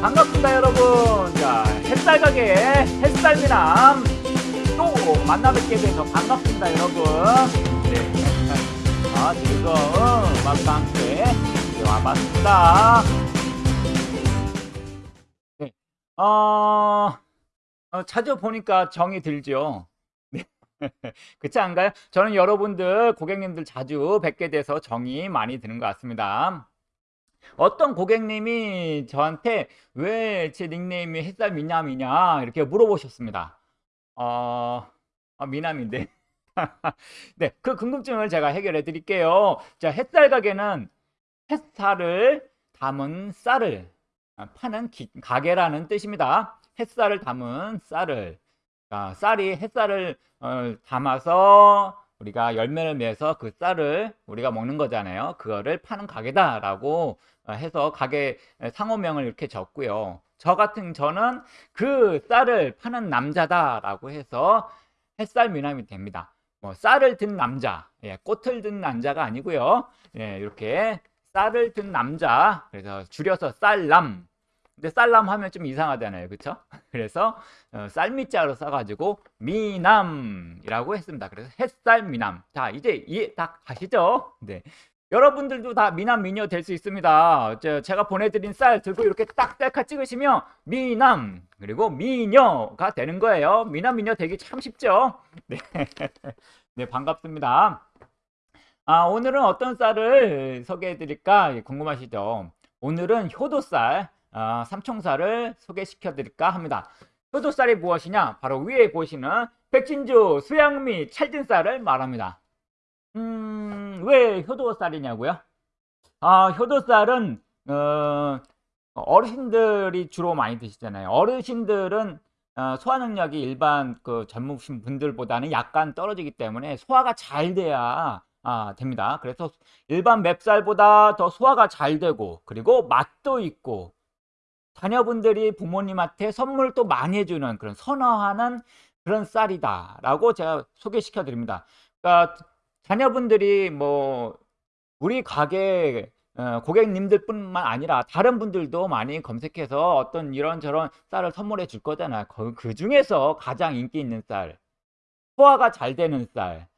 반갑습니다 여러분 자 햇살 가게 햇살 미남 또 만나 뵙게 돼서 반갑습니다 여러분 네. 아 즐거운 음악과 함께 와봤습니다 네. 어, 어, 자주 보니까 정이 들죠 네. 그렇지 않가요? 저는 여러분들 고객님들 자주 뵙게 돼서 정이 많이 드는 것 같습니다 어떤 고객님이 저한테 왜 제 닉네임이 햇살 미남이냐 이렇게 물어보셨습니다. 어, 아, 미남인데. 네, 그 궁금증을 제가 해결해 드릴게요. 자, 햇살 가게는 햇살을 담은 쌀을 파는 기, 가게라는 뜻입니다. 햇살을 담은 쌀을. 자, 쌀이 햇살을 어, 담아서 우리가 열매를 매서 그 쌀을 우리가 먹는 거잖아요. 그거를 파는 가게다라고 어, 해서 가게 상호명을 이렇게 적고요. 저 같은 저는 그 쌀을 파는 남자다라고 해서 햇살 미남이 됩니다. 뭐 쌀을 든 남자, 예, 꽃을 든 남자가 아니고요. 예, 이렇게 쌀을 든 남자, 그래서 줄여서 쌀남, 근데 쌀람 하면 좀 이상하잖아요. 그쵸? 그래서 어, 쌀미자로 써가지고 미남이라고 했습니다. 그래서 햇살 미남. 자, 이제 이해 다 가시죠? 네. 여러분들도 다 미남 미녀 될 수 있습니다. 제가 보내드린 쌀 들고 이렇게 딱 셀카 찍으시면 미남 그리고 미녀가 되는 거예요. 미남 미녀 되기 참 쉽죠? 네, 네 반갑습니다. 아, 오늘은 어떤 쌀을 소개해 드릴까 궁금하시죠? 오늘은 효도쌀 어, 삼총사를 소개시켜 드릴까 합니다. 효도쌀이 무엇이냐? 바로 위에 보시는 백진주, 수양미, 찰진쌀을 말합니다. 음, 왜 효도쌀이냐고요? 아, 효도쌀은 어, 어르신들이 주로 많이 드시잖아요. 어르신들은 어, 소화 능력이 일반 그 젊으신 분들보다는 약간 떨어지기 때문에 소화가 잘 돼야 아, 됩니다. 그래서 일반 맵쌀보다 더 소화가 잘 되고 그리고 맛도 있고 자녀분들이 부모님한테 선물도 많이 해주는 그런 선호하는 그런 쌀이다 라고 제가 소개시켜 드립니다 그러니까 자녀분들이 뭐 우리 가게 어, 고객님들 뿐만 아니라 다른 분들도 많이 검색해서 어떤 이런저런 쌀을 선물해 줄 거잖아요 그, 그 중에서 가장 인기 있는 쌀 소화가 잘 되는 쌀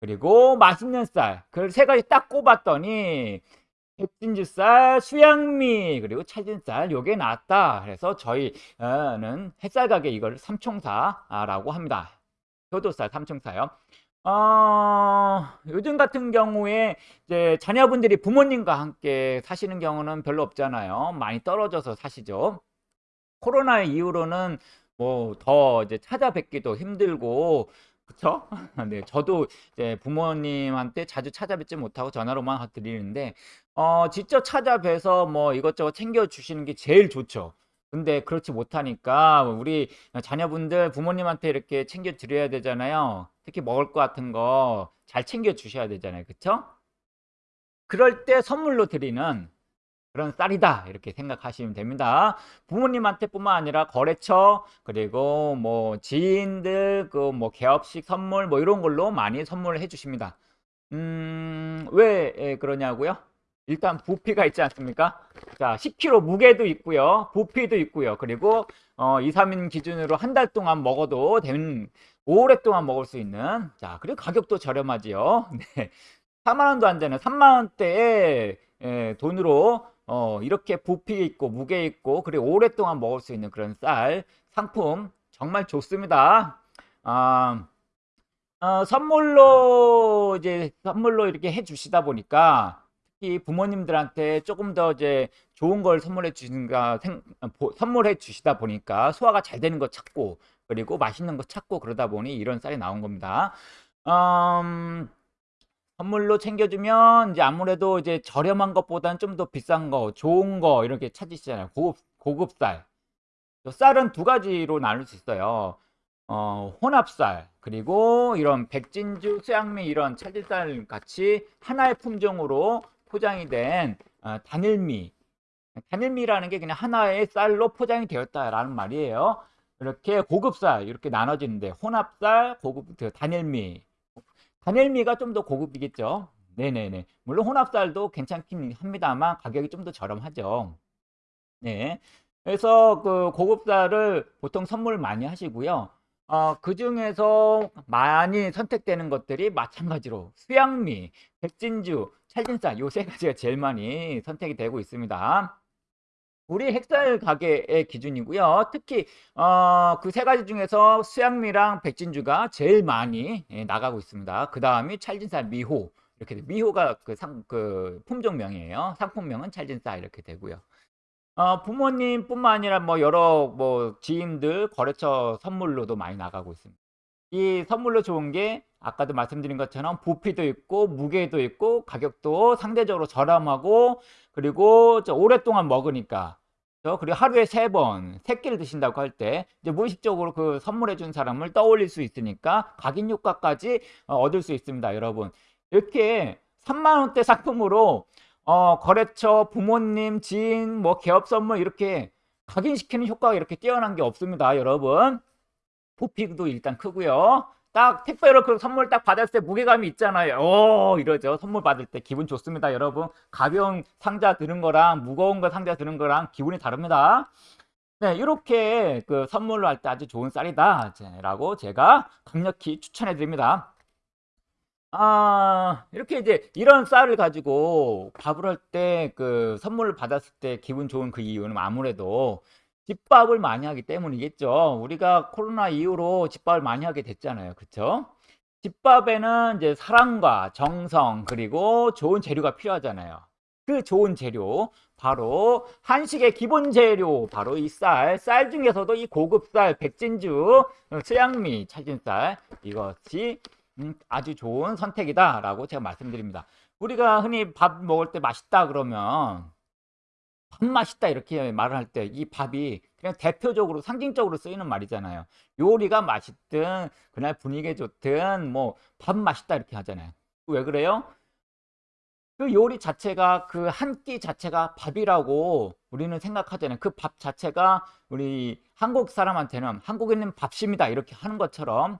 그리고 맛있는 쌀그세 가지 딱 꼽았더니 백진주 쌀, 수양미, 그리고 찰진 쌀 요게 나왔다. 그래서 저희는 햇살 가게 이걸 삼총사라고 합니다. 효도쌀 삼총사요. 어, 요즘 같은 경우에 이제 자녀분들이 부모님과 함께 사시는 경우는 별로 없잖아요. 많이 떨어져서 사시죠. 코로나 이후로는 뭐 더 이제 찾아뵙기도 힘들고 그쵸? 네, 저도 이제 부모님한테 자주 찾아뵙지 못하고 전화로만 드리는데 어, 직접 찾아뵈서 뭐 이것저것 챙겨주시는 게 제일 좋죠. 근데 그렇지 못하니까 우리 자녀분들 부모님한테 이렇게 챙겨 드려야 되잖아요. 특히 먹을 것 같은 거 잘 챙겨 주셔야 되잖아요. 그쵸? 그럴 때 선물로 드리는 그런 쌀이다 이렇게 생각하시면 됩니다 부모님한테 뿐만 아니라 거래처 그리고 뭐 지인들 그 뭐 개업식 선물 뭐 이런 걸로 많이 선물을 해 주십니다 음왜 예, 그러냐고요 일단 부피가 있지 않습니까? 자 10kg 무게도 있고요. 부피도 있고요. 그리고 어, 2, 3인 기준으로 한 달 동안 먹어도 되는 오랫동안 먹을 수 있는 자 그리고 가격도 저렴하지요. 네. 4만 원도 안 되는 3만 원대에 예, 돈으로 어, 이렇게 부피 있고 무게 있고 그리고 오랫동안 먹을 수 있는 그런 쌀 상품 정말 좋습니다. 아, 어, 선물로 이제 선물로 이렇게 해 주시다 보니까 특히 부모님들한테 조금 더 이제 좋은 걸 선물해 주신가 선물해 주시다 보니까 소화가 잘 되는 거 찾고 그리고 맛있는 거 찾고 그러다 보니 이런 쌀이 나온 겁니다. 음, 선물로 챙겨주면 이제 아무래도 이제 저렴한 것보다는 좀 더 비싼 거, 좋은 거 이렇게 찾으시잖아요. 고급 고급 쌀. 쌀은 두 가지로 나눌 수 있어요. 어, 혼합쌀 그리고 이런 백진주, 수양미 이런 찰질쌀 같이 하나의 품종으로 포장이 된 어, 단일미. 단일미라는 게 그냥 하나의 쌀로 포장이 되었다라는 말이에요. 이렇게 고급쌀 이렇게 나눠지는데 혼합쌀, 고급 그 단일미 단일미가 좀 더 고급이겠죠. 네네네. 물론 혼합쌀도 괜찮긴 합니다만 가격이 좀 더 저렴하죠. 네. 그래서 그 고급쌀을 보통 선물 많이 하시고요. 어, 그 중에서 많이 선택되는 것들이 마찬가지로 수양미, 백진주, 찰진쌀 요세 가지가 제일 많이 선택이 되고 있습니다. 우리 핵쌀 가게의 기준이고요. 특히 어, 그 세 가지 중에서 수양미랑 백진주가 제일 많이 예, 나가고 있습니다. 그 다음이 찰진쌀, 미호 이렇게 돼. 미호가 그 상, 그 품종명이에요. 상품명은 찰진쌀 이렇게 되고요. 어, 부모님뿐만 아니라 뭐 여러 뭐 지인들 거래처 선물로도 많이 나가고 있습니다. 이 선물로 좋은 게 아까도 말씀드린 것처럼 부피도 있고 무게도 있고 가격도 상대적으로 저렴하고 그리고 오랫동안 먹으니까 그리고 하루에 세 번, 세 끼를 드신다고 할 때 이제 무의식적으로 그 선물해 준 사람을 떠올릴 수 있으니까 각인 효과까지 어, 얻을 수 있습니다, 여러분. 이렇게 3만 원대 상품으로 어, 거래처, 부모님, 지인, 뭐 개업 선물 이렇게 각인시키는 효과가 이렇게 뛰어난 게 없습니다, 여러분. 부피도 일단 크고요. 딱 택배로 그 선물 딱 받았을 때 무게감이 있잖아요. 오 이러죠. 선물 받을 때 기분 좋습니다, 여러분. 가벼운 상자 드는 거랑 무거운 거 상자 드는 거랑 기분이 다릅니다. 네, 이렇게 그 선물로 할 때 아주 좋은 쌀이다 라고 제가 강력히 추천해 드립니다. 아, 이렇게 이제 이런 쌀을 가지고 밥을 할 때 그 선물을 받았을 때 기분 좋은 그 이유는 아무래도 집밥을 많이 하기 때문이겠죠. 우리가 코로나 이후로 집밥을 많이 하게 됐잖아요. 그쵸? 집밥에는 이제 사랑과 정성 그리고 좋은 재료가 필요하잖아요. 그 좋은 재료 바로 한식의 기본 재료 바로 이 쌀, 쌀 중에서도 이 고급 쌀, 백진주, 수양미, 찰진쌀 이것이 음, 아주 좋은 선택이다 라고 제가 말씀드립니다. 우리가 흔히 밥 먹을 때 맛있다 그러면 밥 맛있다 이렇게 말을 할 때 이 밥이 그냥 대표적으로 상징적으로 쓰이는 말이잖아요. 요리가 맛있든 그날 분위기 좋든 뭐 밥 맛있다 이렇게 하잖아요. 왜 그래요? 그 요리 자체가 그 한 끼 자체가 밥이라고 우리는 생각하잖아요. 그 밥 자체가 우리 한국 사람한테는 한국인은 밥심이다 이렇게 하는 것처럼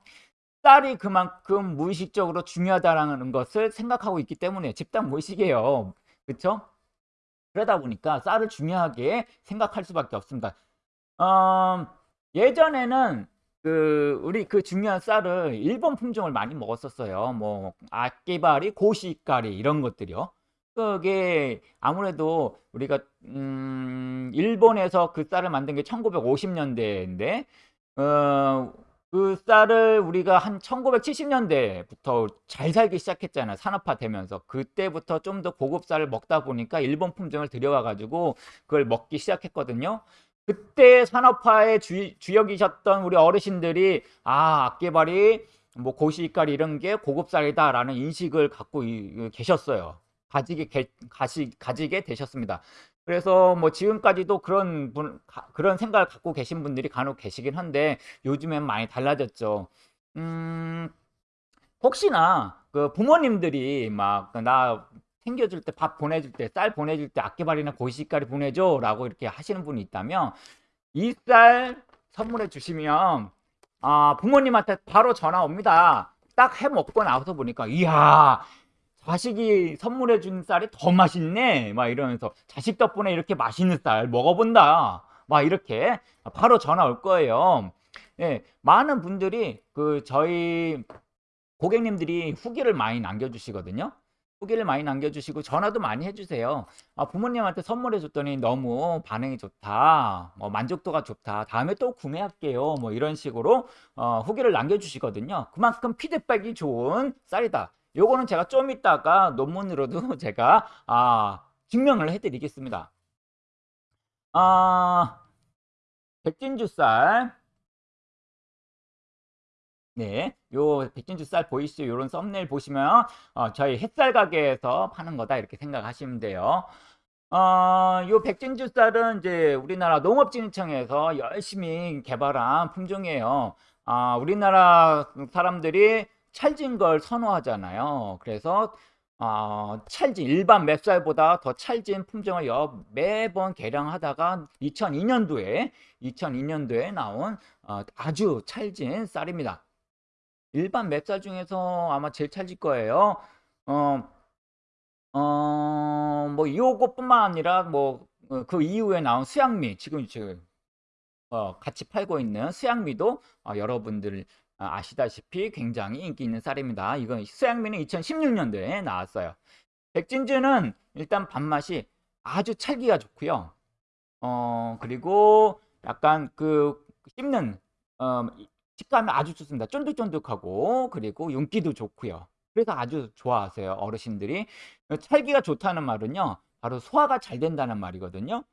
쌀이 그만큼 무의식적으로 중요하다는 것을 생각하고 있기 때문에 집단 무의식이에요. 그렇죠? 그러다 보니까 쌀을 중요하게 생각할 수밖에 없습니다. 어, 예전에는 그 우리 그 중요한 쌀을 일본 품종을 많이 먹었었어요. 뭐 아끼바리, 고시가리 이런 것들이요. 그게 아무래도 우리가 음, 일본에서 그 쌀을 만든 게 1950년대인데 어, 그 쌀을 우리가 한 1970년대부터 잘 살기 시작했잖아요. 산업화 되면서. 그때부터 좀 더 고급 쌀을 먹다 보니까 일본 품종을 들여와 가지고 그걸 먹기 시작했거든요. 그때 산업화의 주, 주역이셨던 우리 어르신들이 아, 악개발이 뭐 고시가리 이런 게 고급 쌀이다라는 인식을 갖고 이, 계셨어요. 가지게 게, 가시, 가지게 되셨습니다. 그래서 뭐 지금까지도 그런 분, 그런 생각을 갖고 계신 분들이 간혹 계시긴 한데 요즘엔 많이 달라졌죠. 음, 혹시나 그 부모님들이 막 나 챙겨줄 때 밥 보내줄 때 쌀 보내줄 때 악기발이나 고시가리 보내줘 라고 이렇게 하시는 분이 있다면 이 쌀 선물해 주시면 아 부모님한테 바로 전화 옵니다. 딱 해 먹고 나와서 보니까 이야 자식이 선물해 준 쌀이 더 맛있네. 막 이러면서 자식 덕분에 이렇게 맛있는 쌀 먹어본다. 막 이렇게 바로 전화 올 거예요. 예, 많은 분들이 그 저희 고객님들이 후기를 많이 남겨주시거든요. 후기를 많이 남겨주시고 전화도 많이 해주세요. 아, 부모님한테 선물해 줬더니 너무 반응이 좋다. 뭐 만족도가 좋다. 다음에 또 구매할게요. 뭐 이런 식으로 어, 후기를 남겨주시거든요. 그만큼 피드백이 좋은 쌀이다 요거는 제가 좀 이따가 논문으로도 제가 아, 증명을 해드리겠습니다. 아, 백진주쌀 네, 요 백진주 쌀 보이시죠? 요런 썸네일 보시면 어, 저희 햇살 가게에서 파는 거다 이렇게 생각하시면 돼요. 어, 요 백진주 쌀은 이제 우리나라 농업진흥청에서 열심히 개발한 품종이에요. 아, 우리나라 사람들이 찰진 걸 선호하잖아요. 그래서 어, 찰진 일반 맵쌀보다 더 찰진 품종을 여, 매번 개량하다가 2002년도에 2002년도에 나온 어, 아주 찰진 쌀입니다. 일반 맵쌀 중에서 아마 제일 찰질 거예요. 어, 어, 뭐 요것뿐만 아니라 뭐 어, 그 이후에 나온 수양미 지금 지금 어, 같이 팔고 있는 수양미도 어, 여러분들 어, 아시다시피 굉장히 인기 있는 쌀입니다. 이건 수양미는 2016년도에 나왔어요. 백진주는 일단 밥맛이 아주 찰기가 좋고요. 어, 그리고 약간 그 씹는 어, 식감이 아주 좋습니다. 쫀득쫀득하고 그리고 윤기도 좋고요. 그래서 아주 좋아하세요. 어르신들이. 찰기가 좋다는 말은요. 바로 소화가 잘 된다는 말이거든요.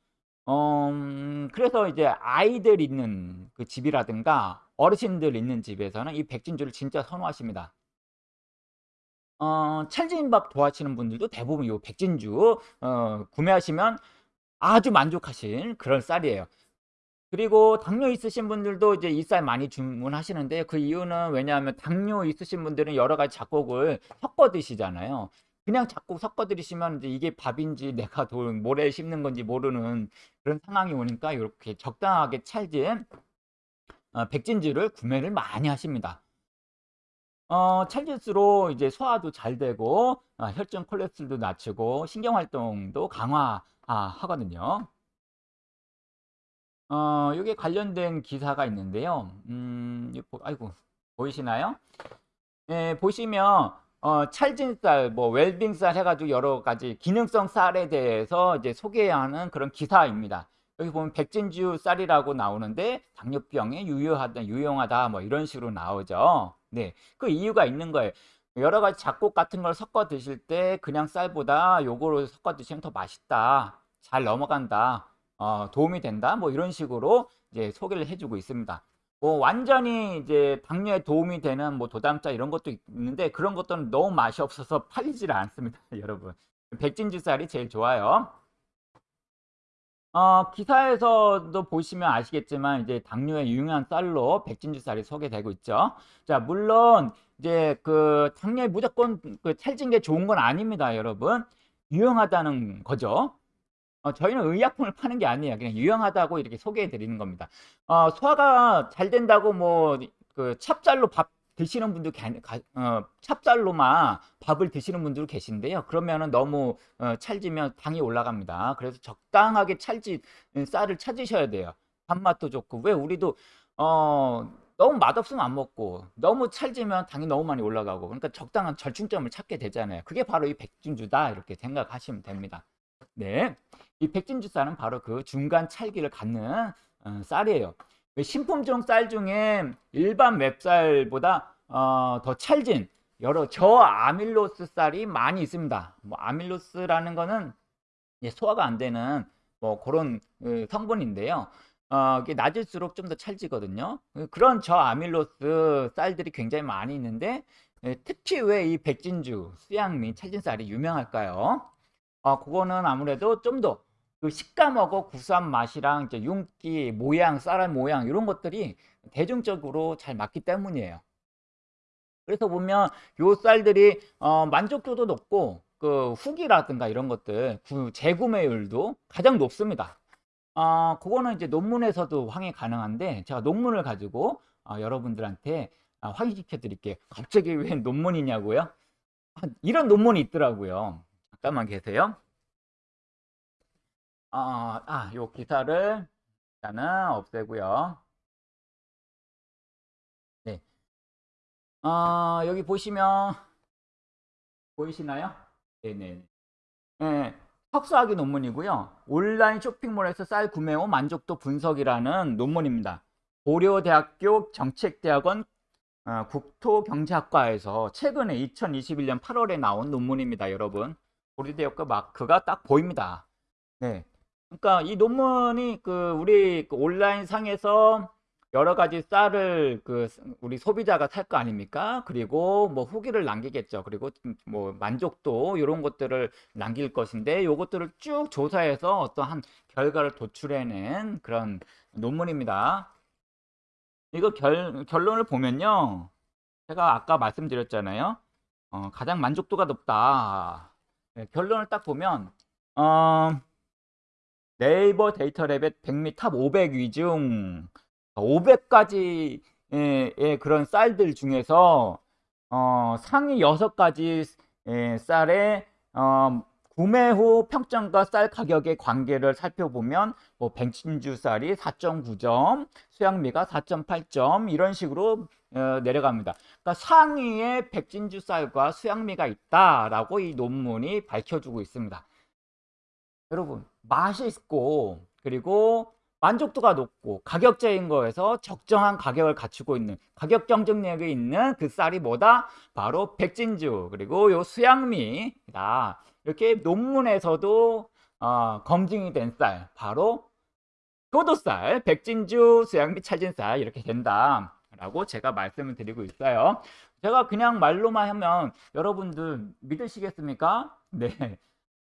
어, 음, 그래서 이제 아이들 있는 그 집이라든가 어르신들 있는 집에서는 이 백진주를 진짜 선호하십니다. 어, 찰진밥 좋아하시는 분들도 대부분 이 백진주 어, 구매하시면 아주 만족하신 그런 쌀이에요. 그리고 당뇨 있으신 분들도 이제 이 쌀 많이 주문하시는데 그 이유는 왜냐하면 당뇨 있으신 분들은 여러 가지 작곡을 섞어 드시잖아요. 그냥 작곡 섞어 드시면 이제 이게 밥인지 내가 돌 모래 씹는 건지 모르는 그런 상황이 오니까 이렇게 적당하게 찰진 어, 백진주를 구매를 많이 하십니다. 어, 찰질수록 이제 소화도 잘 되고 어, 혈중 콜레스테롤도 낮추고 신경 활동도 강화하거든요. 어, 여기에 관련된 기사가 있는데요. 음, 아이고 보이시나요? 예, 보시면 어, 찰진쌀, 뭐 웰빙쌀 해가지고 여러 가지 기능성 쌀에 대해서 이제 소개하는 그런 기사입니다. 여기 보면 백진주 쌀이라고 나오는데 당뇨병에 유효하다, 유용하다 뭐 이런 식으로 나오죠. 네, 그 이유가 있는 거예요. 여러 가지 잡곡 같은 걸 섞어 드실 때 그냥 쌀보다 요거로 섞어 드시면 더 맛있다. 잘 넘어간다. 어, 도움이 된다. 뭐 이런 식으로 이제 소개를 해주고 있습니다. 뭐 완전히 이제 당뇨에 도움이 되는 뭐 도담자 이런 것도 있는데 그런 것들은 너무 맛이 없어서 팔리질 않습니다. 여러분. 백진주 쌀이 제일 좋아요. 어, 기사에서도 보시면 아시겠지만 이제 당뇨에 유용한 쌀로 백진주 쌀이 소개되고 있죠. 자, 물론 이제 그 당뇨에 무조건 그 찰진 게 좋은 건 아닙니다, 여러분. 유용하다는 거죠. 어, 저희는 의약품을 파는 게 아니에요. 그냥 유용하다고 이렇게 소개해 드리는 겁니다. 어, 소화가 잘 된다고 뭐 그 찹쌀로 밥 드시는 분도 어, 찹쌀로만 밥을 드시는 분들 계신데요. 그러면은 너무 어, 찰지면 당이 올라갑니다. 그래서 적당하게 찰지 쌀을 찾으셔야 돼요. 밥맛도 좋고 왜 우리도 어 너무 맛없으면 안 먹고 너무 찰지면 당이 너무 많이 올라가고 그러니까 적당한 절충점을 찾게 되잖아요. 그게 바로 이 백진주다 이렇게 생각하시면 됩니다. 네. 이 백진주 쌀은 바로 그 중간 찰기를 갖는 어, 쌀이에요. 신품종 쌀 중에 일반 맵쌀보다 어, 더 찰진 여러 저아밀로스 쌀이 많이 있습니다. 뭐 아밀로스라는 거는 소화가 안 되는 뭐 그런 그 성분인데요. 어, 낮을수록 좀 더 찰지거든요. 그런 저아밀로스 쌀들이 굉장히 많이 있는데 예, 특히 왜 이 백진주, 수양미, 찰진 쌀이 유명할까요? 어, 그거는 아무래도 좀 더 그 식감하고 구수한 맛이랑 이제 윤기, 모양, 쌀알 모양 이런 것들이 대중적으로 잘 맞기 때문이에요. 그래서 보면 요 쌀들이 어, 만족도도 높고 그 후기라든가 이런 것들 구, 재구매율도 가장 높습니다. 어, 그거는 이제 논문에서도 확인 가능한데 제가 논문을 가지고 어, 여러분들한테 어, 확인시켜 드릴게요. 갑자기 왜 논문이냐고요? 이런 논문이 있더라고요. 잠깐만 계세요. 아, 아, 요 기사를 일단은 없애고요. 네. 아, 여기 보시면 보이시나요? 네네. 네. 석사학위 논문이고요. 온라인 쇼핑몰에서 쌀 구매 후 만족도 분석이라는 논문입니다. 고려대학교 정책대학원 어, 국토경제학과에서 최근에 2021년 8월에 나온 논문입니다, 여러분. 고려대학교 마크가 딱 보입니다. 네. 그러니까 이 논문이 그 우리 그 온라인 상에서 여러 가지 쌀을 그 우리 소비자가 살 거 아닙니까? 그리고 뭐 후기를 남기겠죠. 그리고 뭐 만족도 이런 것들을 남길 것인데 요것들을 쭉 조사해서 어떠한 결과를 도출해낸 그런 논문입니다. 이거 결, 결론을 보면요. 제가 아까 말씀드렸잖아요. 어, 가장 만족도가 높다. 네, 결론을 딱 보면 어, 네이버 데이터 랩의 100미 top 500 위 중 500가지의 그런 쌀들 중에서 어, 상위 6가지 쌀에 어, 구매 후 평점과 쌀 가격의 관계를 살펴보면 뭐 백진주 쌀이 4.9점, 수양미가 4.8점 이런 식으로 어, 내려갑니다. 그러니까 상위에 백진주 쌀과 수양미가 있다라고 이 논문이 밝혀주고 있습니다. 여러분 맛있고 그리고 만족도가 높고 가격제인 거에서 적정한 가격을 갖추고 있는 가격 경쟁력이 있는 그 쌀이 뭐다? 바로 백진주 그리고 요 수양미다. 이렇게 논문에서도 어, 검증이 된 쌀 바로 효도쌀, 백진주, 수양미, 찰진쌀 이렇게 된다. 라고 제가 말씀을 드리고 있어요. 제가 그냥 말로만 하면 여러분들 믿으시겠습니까? 네.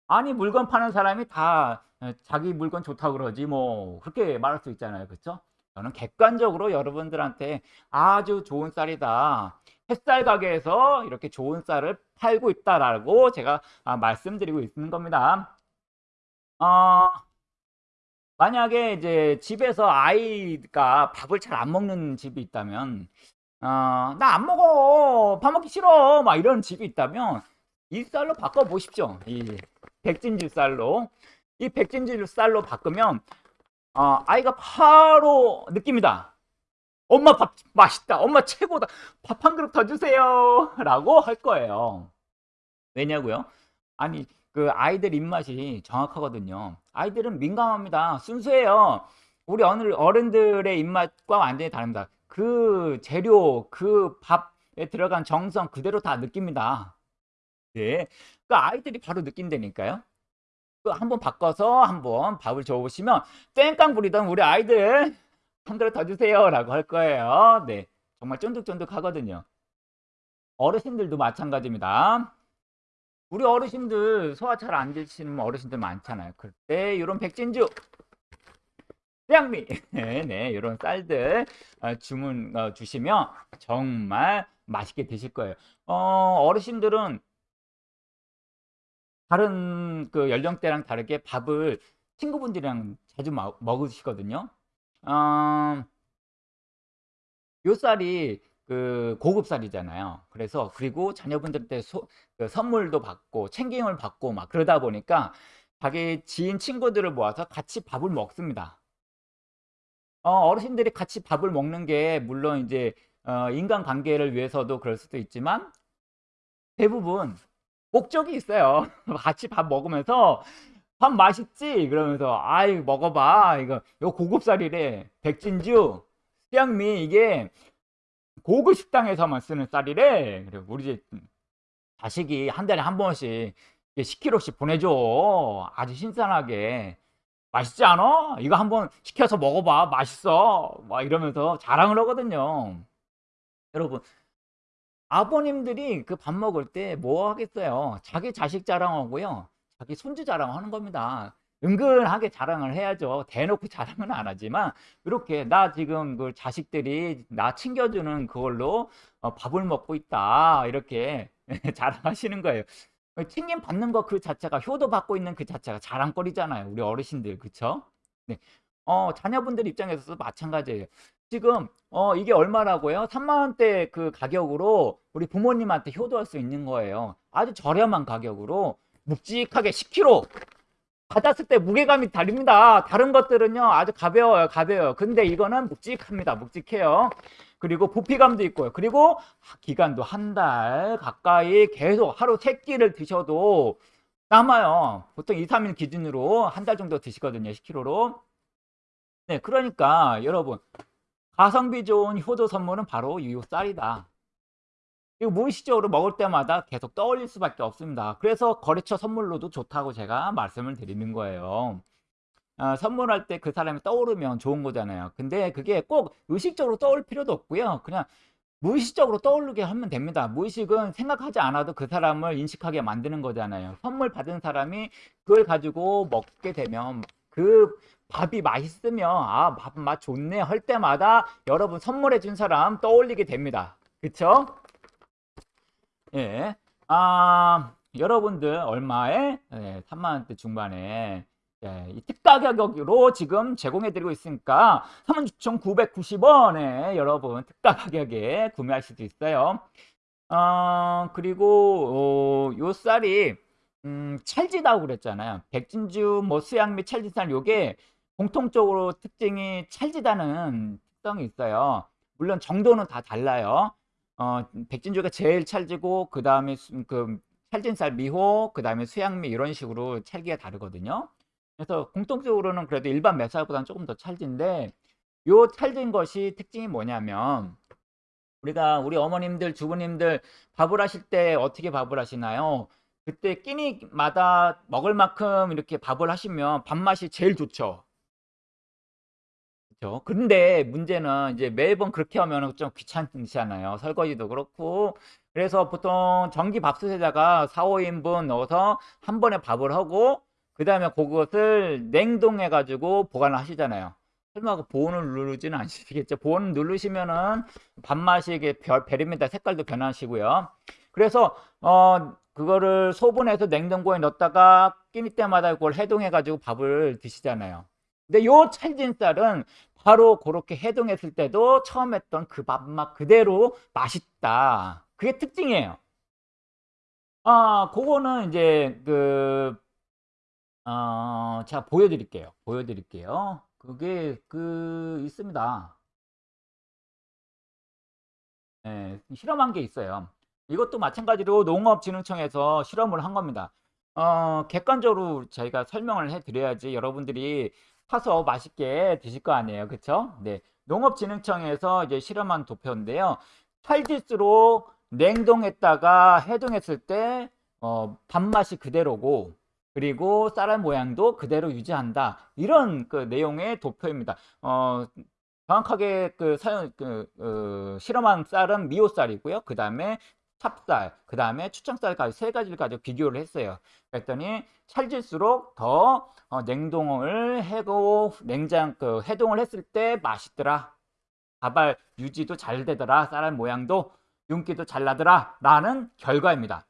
아니 물건 파는 사람이 다 자기 물건 좋다고 그러지 뭐 그렇게 말할 수 있잖아요. 그렇죠? 저는 객관적으로 여러분들한테 아주 좋은 쌀이다. 햇살 가게에서 이렇게 좋은 쌀을 팔고 있다라고 제가 아, 말씀드리고 있는 겁니다. 어, 만약에 이제 집에서 아이가 밥을 잘 안 먹는 집이 있다면 어, 나 안 먹어 밥 먹기 싫어 막 이런 집이 있다면 이 쌀로 바꿔 보십시오 이 백진주 쌀로 이 백진주 쌀로 바꾸면 어, 아이가 바로 느낍니다 엄마 밥 맛있다. 엄마 최고다. 밥 한 그릇 더 주세요. 라고 할 거예요. 왜냐고요? 아니 그 아이들 입맛이 정확하거든요. 아이들은 민감합니다. 순수해요. 우리 어느 어른들의 입맛과 완전히 다릅니다. 그 재료 그 밥에 들어간 정성 그대로 다 느낍니다. 네, 그 아이들이 바로 느낀다니까요. 그 한번 바꿔서 한번 밥을 줘보시면 땡깡 부리던 우리 아이들 한 그릇 더 주세요 라고 할 거예요. 네 정말 쫀득쫀득 하거든요. 어르신들도 마찬가지입니다. 우리 어르신들 소화 잘 안 되시는 어르신들 많잖아요. 그때 이런 백진주 태양미 네 이런 쌀들 어, 주문 어, 주시면 정말 맛있게 드실 거예요. 어, 어르신들은 다른 그 연령대랑 다르게 밥을 친구분들이랑 자주 먹으시거든요. 어, 요 쌀이 그 고급 쌀이잖아요. 그래서 그리고 자녀분들한테 소, 그 선물도 받고 챙김을 받고 막 그러다 보니까 자기 지인 친구들을 모아서 같이 밥을 먹습니다. 어, 르신들이 같이 밥을 먹는 게 물론 이제 어, 인간관계를 위해서도 그럴 수도 있지만 대부분 목적이 있어요. 같이 밥 먹으면서 밥 맛있지? 그러면서 아이 먹어봐. 이거 요 고급쌀이래. 백진주 수양미 이게 고급 식당에서만 쓰는 쌀이래. 그리고 우리 집 자식이 한 달에 한 번씩 10kg씩 보내줘. 아주 신선하게 맛있지 않아? 이거 한번 시켜서 먹어봐. 맛있어. 막 이러면서 자랑을 하거든요. 여러분 아버님들이 그 밥 먹을 때 뭐 하겠어요? 자기 자식 자랑하고요. 자기 손주 자랑하는 겁니다. 은근하게 자랑을 해야죠. 대놓고 자랑은 안 하지만 이렇게 나 지금 그 자식들이 나 챙겨주는 그걸로 어, 밥을 먹고 있다. 이렇게 자랑하시는 거예요. 챙김 받는 거 그 자체가 효도 받고 있는 그 자체가 자랑거리잖아요 우리 어르신들. 그쵸? 네. 어 자녀분들 입장에서도 마찬가지예요 지금 어 이게 얼마라고요 3만원대 그 가격으로 우리 부모님한테 효도할 수 있는 거예요 아주 저렴한 가격으로 묵직하게 10kg 받았을 때 무게감이 다릅니다 다른 것들은요 아주 가벼워요 가벼워요 근데 이거는 묵직합니다 묵직해요 그리고 부피감도 있고요. 그리고 기간도 한 달 가까이 계속 하루 세 끼를 드셔도 남아요. 보통 2, 3일 기준으로 한 달 정도 드시거든요. 10kg로. 네, 그러니까 여러분 가성비 좋은 효도 선물은 바로 이 쌀이다. 이거 무의식적으로 먹을 때마다 계속 떠올릴 수밖에 없습니다. 그래서 거래처 선물로도 좋다고 제가 말씀을 드리는 거예요. 어, 선물할 때 그 사람이 떠오르면 좋은 거잖아요. 근데 그게 꼭 의식적으로 떠올 필요도 없고요. 그냥 무의식적으로 떠오르게 하면 됩니다. 무의식은 생각하지 않아도 그 사람을 인식하게 만드는 거잖아요. 선물 받은 사람이 그걸 가지고 먹게 되면 그 밥이 맛있으면 아, 밥 맛 좋네 할 때마다 여러분 선물해 준 사람 떠올리게 됩니다. 그쵸? 예. 아, 여러분들 얼마에? 예, 3만원대 중반에 예, 이 특가 가격으로 지금 제공해 드리고 있으니까 36,990원에 여러분 특가 가격에 구매할 수도 있어요. 어, 그리고 어, 요 쌀이 음, 찰지다고 그랬잖아요. 백진주, 뭐 수양미, 찰지살 요게 공통적으로 특징이 찰지다는 특성이 있어요. 물론 정도는 다 달라요. 어, 백진주가 제일 찰지고 그 다음에 그 찰진 쌀 미호, 그 다음에 수양미 이런 식으로 찰기가 다르거든요. 그래서 공통적으로는 그래도 일반 맵쌀보다는 조금 더 찰진데 요 찰진 것이 특징이 뭐냐면 우리가 우리 어머님들, 주부님들 밥을 하실 때 어떻게 밥을 하시나요? 그때 끼니마다 먹을 만큼 이렇게 밥을 하시면 밥맛이 제일 좋죠. 그죠? 근데 문제는 이제 매번 그렇게 하면 좀 귀찮잖아요. 설거지도 그렇고. 그래서 보통 전기 밥솥에다가 4, 5인분 넣어서 한 번에 밥을 하고 그 다음에 그것을 냉동해 가지고 보관을 하시잖아요. 설마 그 보온을 누르지는 않으시겠죠? 보온 누르시면은 밥맛이 이게 베립니다. 색깔도 변하시고요. 그래서 어 그거를 소분해서 냉동고에 넣었다가 끼니 때마다 그걸 해동해 가지고 밥을 드시잖아요. 근데 요 찰진 쌀은 바로 그렇게 해동했을 때도 처음 했던 그 밥맛 그대로 맛있다. 그게 특징이에요. 아, 그거는 이제 그 어, 자 보여드릴게요. 보여드릴게요. 그게 그 있습니다. 네, 실험한 게 있어요. 이것도 마찬가지로 농업진흥청에서 실험을 한 겁니다. 어, 객관적으로 저희가 설명을 해드려야지 여러분들이 사서 맛있게 드실 거 아니에요. 그쵸? 네. 농업진흥청에서 이제 실험한 도표인데요. 찰질수록 냉동했다가 해동했을 때, 어, 밥맛이 그대로고, 그리고 쌀알 모양도 그대로 유지한다. 이런 그 내용의 도표입니다. 어, 정확하게 그 사용, 그, 어, 실험한 쌀은 미오쌀이고요. 그 다음에 찹쌀, 그 다음에 추청쌀까지 세 가지를 가지고 비교를 했어요. 그랬더니 찰질수록 더 어, 냉동을 해고 냉장 그 해동을 했을 때 맛있더라. 가발 유지도 잘 되더라. 쌀알 모양도 윤기도 잘 나더라. 라는 결과입니다.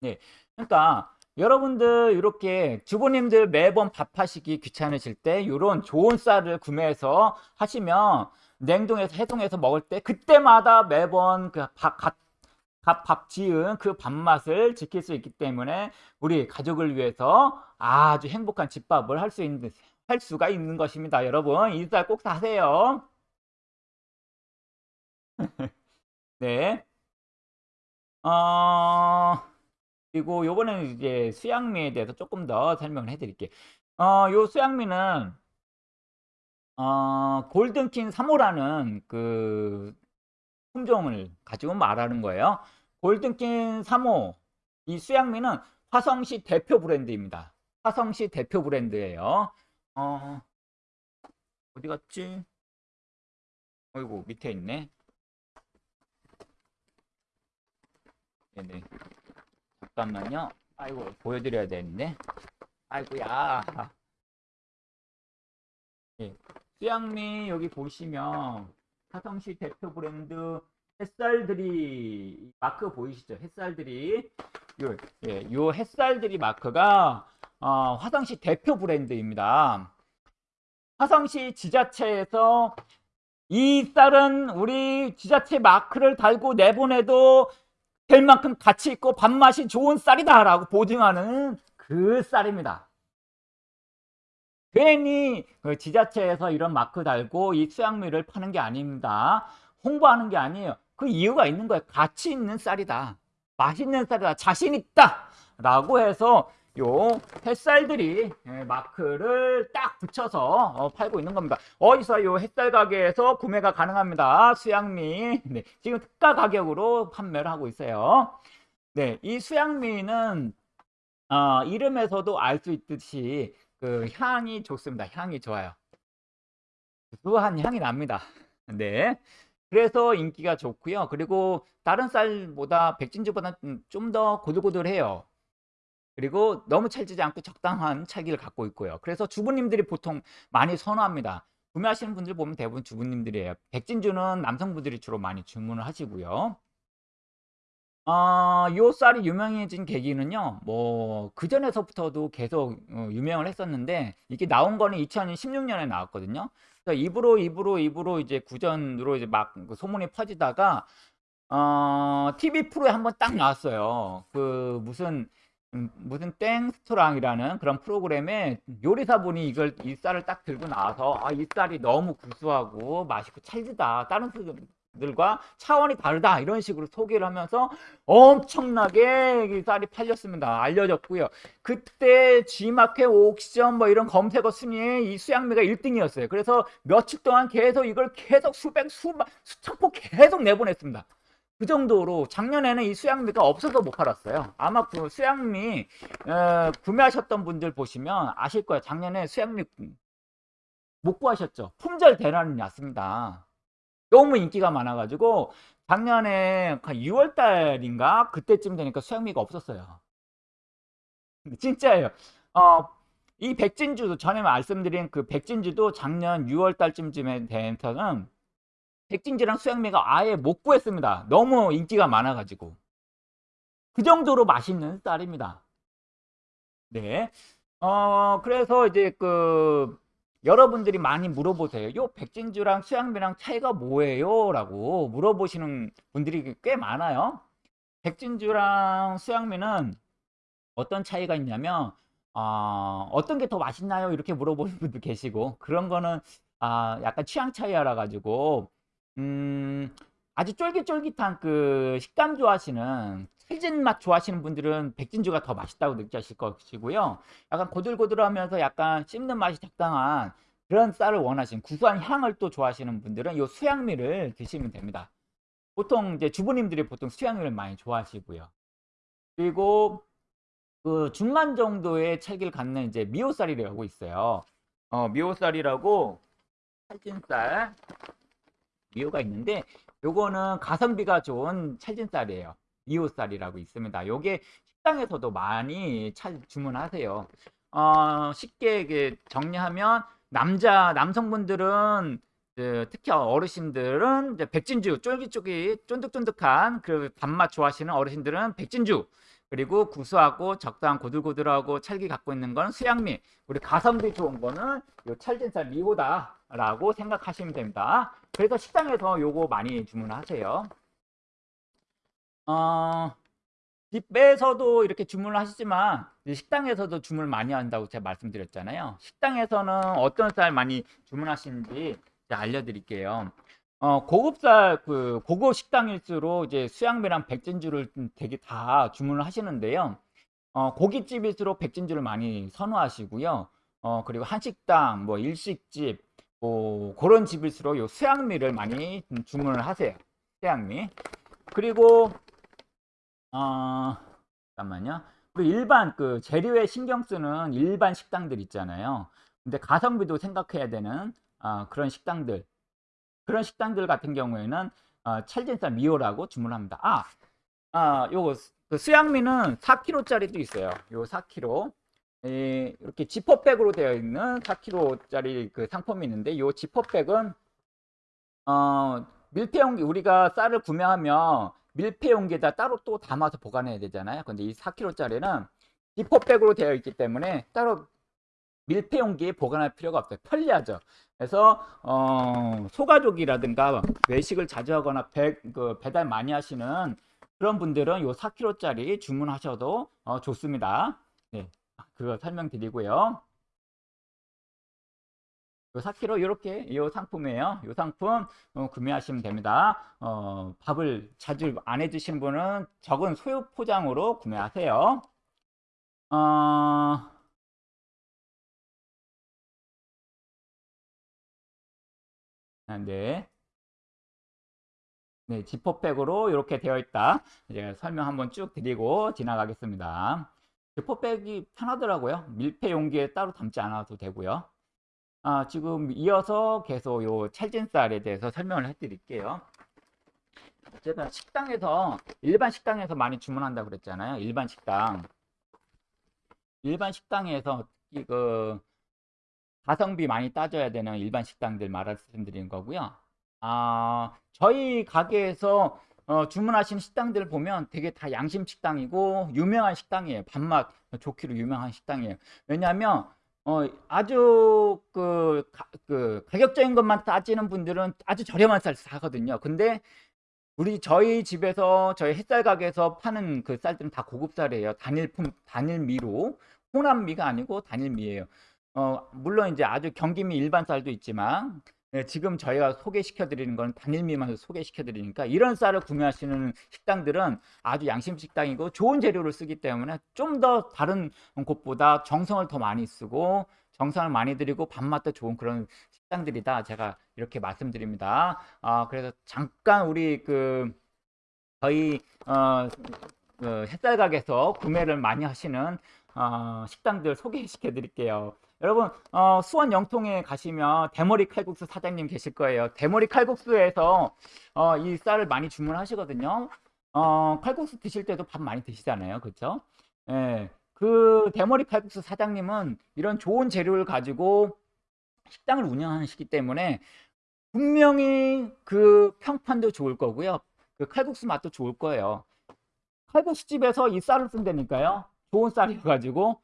네. 그러니까 여러분들 이렇게 주부님들 매번 밥하시기 귀찮으실 때 이런 좋은 쌀을 구매해서 하시면 냉동해서 해동해서 먹을 때 그때마다 매번 그 밥 밥 지은 그 밥맛을 지킬 수 있기 때문에 우리 가족을 위해서 아주 행복한 집밥을 할 수 있는 할 수가 있는 것입니다. 여러분 이쌀꼭 사세요. 네. 어 그리고 요번에는 이제 수양미에 대해서 조금 더 설명을 해드릴게요. 어, 요 수양미는 어, 골든킹 3호라는 그 품종을 가지고 말하는 거예요. 골든킹 3호 이 수양미는 화성시 대표 브랜드입니다. 화성시 대표 브랜드예요. 어, 어디 갔지? 어이구 밑에 있네. 네네. 잠깐만요. 아이고 보여드려야 되는데. 아이고야. 예. 수양미 여기 보시면 화성시 대표 브랜드 햇살들이 마크 보이시죠? 햇살들이 요, 예, 요 햇살들이 마크가 어, 화성시 대표 브랜드입니다. 화성시 지자체에서 이 쌀은 우리 지자체 마크를 달고 내보내도 될 만큼 가치 있고 밥맛이 좋은 쌀이다 라고 보증하는 그 쌀입니다. 괜히 그 지자체에서 이런 마크 달고 이 수양미를 파는 게 아닙니다. 홍보하는 게 아니에요. 그 이유가 있는 거예요. 가치 있는 쌀이다. 맛있는 쌀이다. 자신 있다. 라고 해서 요 햇살들이 예, 마크를 딱 붙여서 어, 팔고 있는 겁니다. 어디서 요 햇살 가게에서 구매가 가능합니다. 수양미. 네, 지금 특가 가격으로 판매를 하고 있어요. 네, 이 수양미는 어, 이름에서도 알 수 있듯이 그 향이 좋습니다. 향이 좋아요. 구수한 향이 납니다. 네. 그래서 인기가 좋고요. 그리고 다른 쌀보다 백진주보다 좀 더 고들고들해요. 그리고 너무 찰지지 않고 적당한 찰기를 갖고 있고요. 그래서 주부님들이 보통 많이 선호합니다. 구매하시는 분들 보면 대부분 주부님들이에요. 백진주는 남성분들이 주로 많이 주문을 하시고요. 어, 요 쌀이 유명해진 계기는요, 뭐, 그전에서부터도 계속 어, 유명을 했었는데, 이게 나온 거는 2016년에 나왔거든요. 그래서 입으로, 입으로, 입으로 이제 구전으로 이제 막그 소문이 퍼지다가, 어, TV 프로에 한번 딱 나왔어요. 그 무슨, 음, 무슨 땡스토랑이라는 그런 프로그램에 요리사분이 이걸 이 쌀을 딱 들고 나와서 아, 이 쌀이 너무 구수하고 맛있고 찰지다. 다른 쌀 들과 차원이 다르다. 이런 식으로 소개를 하면서 엄청나게 이 쌀이 팔렸습니다. 알려졌고요. 그때 G마켓 옥션 뭐 이런 검색어 순위에 이 수양미가 1등이었어요. 그래서 며칠 동안 계속 이걸 계속 수백 수만 수천 포 계속 내보냈습니다. 그 정도로 작년에는 이 수양미가 없어서 못 팔았어요. 아마 그 수양미 어, 구매하셨던 분들 보시면 아실 거예요. 작년에 수양미 못 구하셨죠. 품절 대란이 났습니다. 너무 인기가 많아가지고 작년에 6월 달인가 그때쯤 되니까 수양미가 없었어요. 진짜예요. 어, 이 백진주도 전에 말씀드린 그 백진주도 작년 6월 달쯤에 돼서는 백진지랑 수양미가 아예 못 구했습니다. 너무 인기가 많아가지고. 그 정도로 맛있는 쌀입니다. 네. 어, 그래서 이제 그, 여러분들이 많이 물어보세요. 요 백진주랑 수양미랑 차이가 뭐예요? 라고 물어보시는 분들이 꽤 많아요. 백진주랑 수양미는 어떤 차이가 있냐면, 어, 어떤 게 더 맛있나요? 이렇게 물어보는 분도 계시고, 그런 거는, 아, 약간 취향 차이라 가지고, 음, 아주 쫄깃쫄깃한 그 식감 좋아하시는 찰진 맛 좋아하시는 분들은 백진주가 더 맛있다고 느끼실 것이고요. 약간 고들고들하면서 약간 씹는 맛이 적당한 그런 쌀을 원하시는 구수한 향을 또 좋아하시는 분들은 이 수양미를 드시면 됩니다. 보통 이제 주부님들이 보통 수양미를 많이 좋아하시고요. 그리고 그 중간 정도의 찰기를 갖는 이제 미오쌀이라고 있어요. 어, 미오쌀이라고 찰진쌀 미호가 있는데 요거는 가성비가 좋은 찰진쌀이에요. 미호쌀이라고 있습니다. 요게 식당에서도 많이 찰 주문하세요. 어, 쉽게 정리하면 남자 남성분들은 그, 특히 어르신들은 백진주 쫄깃쫄깃 쫀득쫀득한 그 단맛 좋아하시는 어르신들은 백진주 그리고 구수하고 적당한 고들고들하고 찰기 갖고 있는 건 수양미 우리 가성비 좋은 거는 요 찰진쌀 미호다라고 생각하시면 됩니다. 그래서 식당에서 요거 많이 주문하세요. 어, 집에서도 이렇게 주문을 하시지만 식당에서도 주문을 많이 한다고 제가 말씀드렸잖아요. 식당에서는 어떤 쌀 많이 주문하시는지 알려드릴게요. 어, 고급쌀 그 고급 식당일수록 이제 수양배랑 백진주를 되게 다 주문을 하시는데요. 어, 고깃집일수록 백진주를 많이 선호하시고요. 어, 그리고 한식당, 뭐 일식집, 뭐 그런 집일수록 요 수양미를 많이 주문을 하세요. 수양미. 그리고 어 잠깐만요. 우리 일반 그 재료에 신경 쓰는 일반 식당들 있잖아요. 근데 가성비도 생각해야 되는 어, 그런 식당들 그런 식당들 같은 경우에는 어, 찰진쌀 미호라고 주문합니다. 아, 아 요거 그 수양미는 4kg짜리도 있어요. 요 4kg. 이렇게 지퍼백으로 되어 있는 4kg짜리 그 상품이 있는데 이 지퍼백은 어, 밀폐용기 우리가 쌀을 구매하면 밀폐 용기에다 따로 또 담아서 보관해야 되잖아요. 근데 이 4kg짜리는 지퍼백으로 되어 있기 때문에 따로 밀폐 용기에 보관할 필요가 없어요. 편리하죠. 그래서 어, 소가족이라든가 외식을 자주 하거나 배, 그 배달 많이 하시는 그런 분들은 이 4kg짜리 주문하셔도 어, 좋습니다. 네. 그거 설명드리고요. 요 4kg 이렇게 이 상품이에요. 이 상품 어, 구매하시면 됩니다. 어, 밥을 자주 안 해주신 분은 적은 소요 포장으로 구매하세요. 어, 아, 네. 네, 지퍼백으로 이렇게 되어 있다. 이제 설명 한번 쭉 드리고 지나가겠습니다. 지퍼백이 편하더라고요. 밀폐 용기에 따로 담지 않아도 되고요. 아, 지금 이어서 계속 요 찰진쌀에 대해서 설명을 해드릴게요. 제가 식당에서 일반 식당에서 많이 주문한다고 그랬잖아요. 일반 식당. 일반 식당에서 이거 가성비 많이 따져야 되는 일반 식당들 말씀드리는 거고요. 아, 저희 가게에서 어, 주문하신 식당들을 보면 되게 다 양심 식당이고 유명한 식당이에요. 밥맛 좋기로 유명한 식당이에요. 왜냐하면 어, 아주 그, 가, 그 가격적인 것만 따지는 분들은 아주 저렴한 쌀 사거든요. 근데 우리 저희 집에서 저희 햇살 가게에서 파는 그 쌀들은 다 고급 쌀이에요. 단일품 단일미로 호남미가 아니고 단일미예요. 어 물론 이제 아주 경기미 일반 쌀도 있지만 예, 지금 저희가 소개시켜 드리는 건 단일미만 소개시켜 드리니까 이런 쌀을 구매하시는 식당들은 아주 양심 식당이고 좋은 재료를 쓰기 때문에 좀 더 다른 곳보다 정성을 더 많이 쓰고 정성을 많이 들이고 밥맛도 좋은 그런 식당들이다. 제가 이렇게 말씀드립니다. 아, 그래서 잠깐 우리 그 저희 어, 그 햇살 가게에서 구매를 많이 하시는 어, 식당들 소개시켜 드릴게요. 여러분 어, 수원 영통에 가시면 대머리 칼국수 사장님 계실 거예요. 대머리 칼국수에서 어, 이 쌀을 많이 주문하시거든요. 어, 칼국수 드실 때도 밥 많이 드시잖아요. 그렇죠? 예. 그 대머리 칼국수 사장님은 이런 좋은 재료를 가지고 식당을 운영하시기 때문에 분명히 그 평판도 좋을 거고요. 그 칼국수 맛도 좋을 거예요. 칼국수 집에서 이 쌀을 쓴다니까요. 좋은 쌀이가지고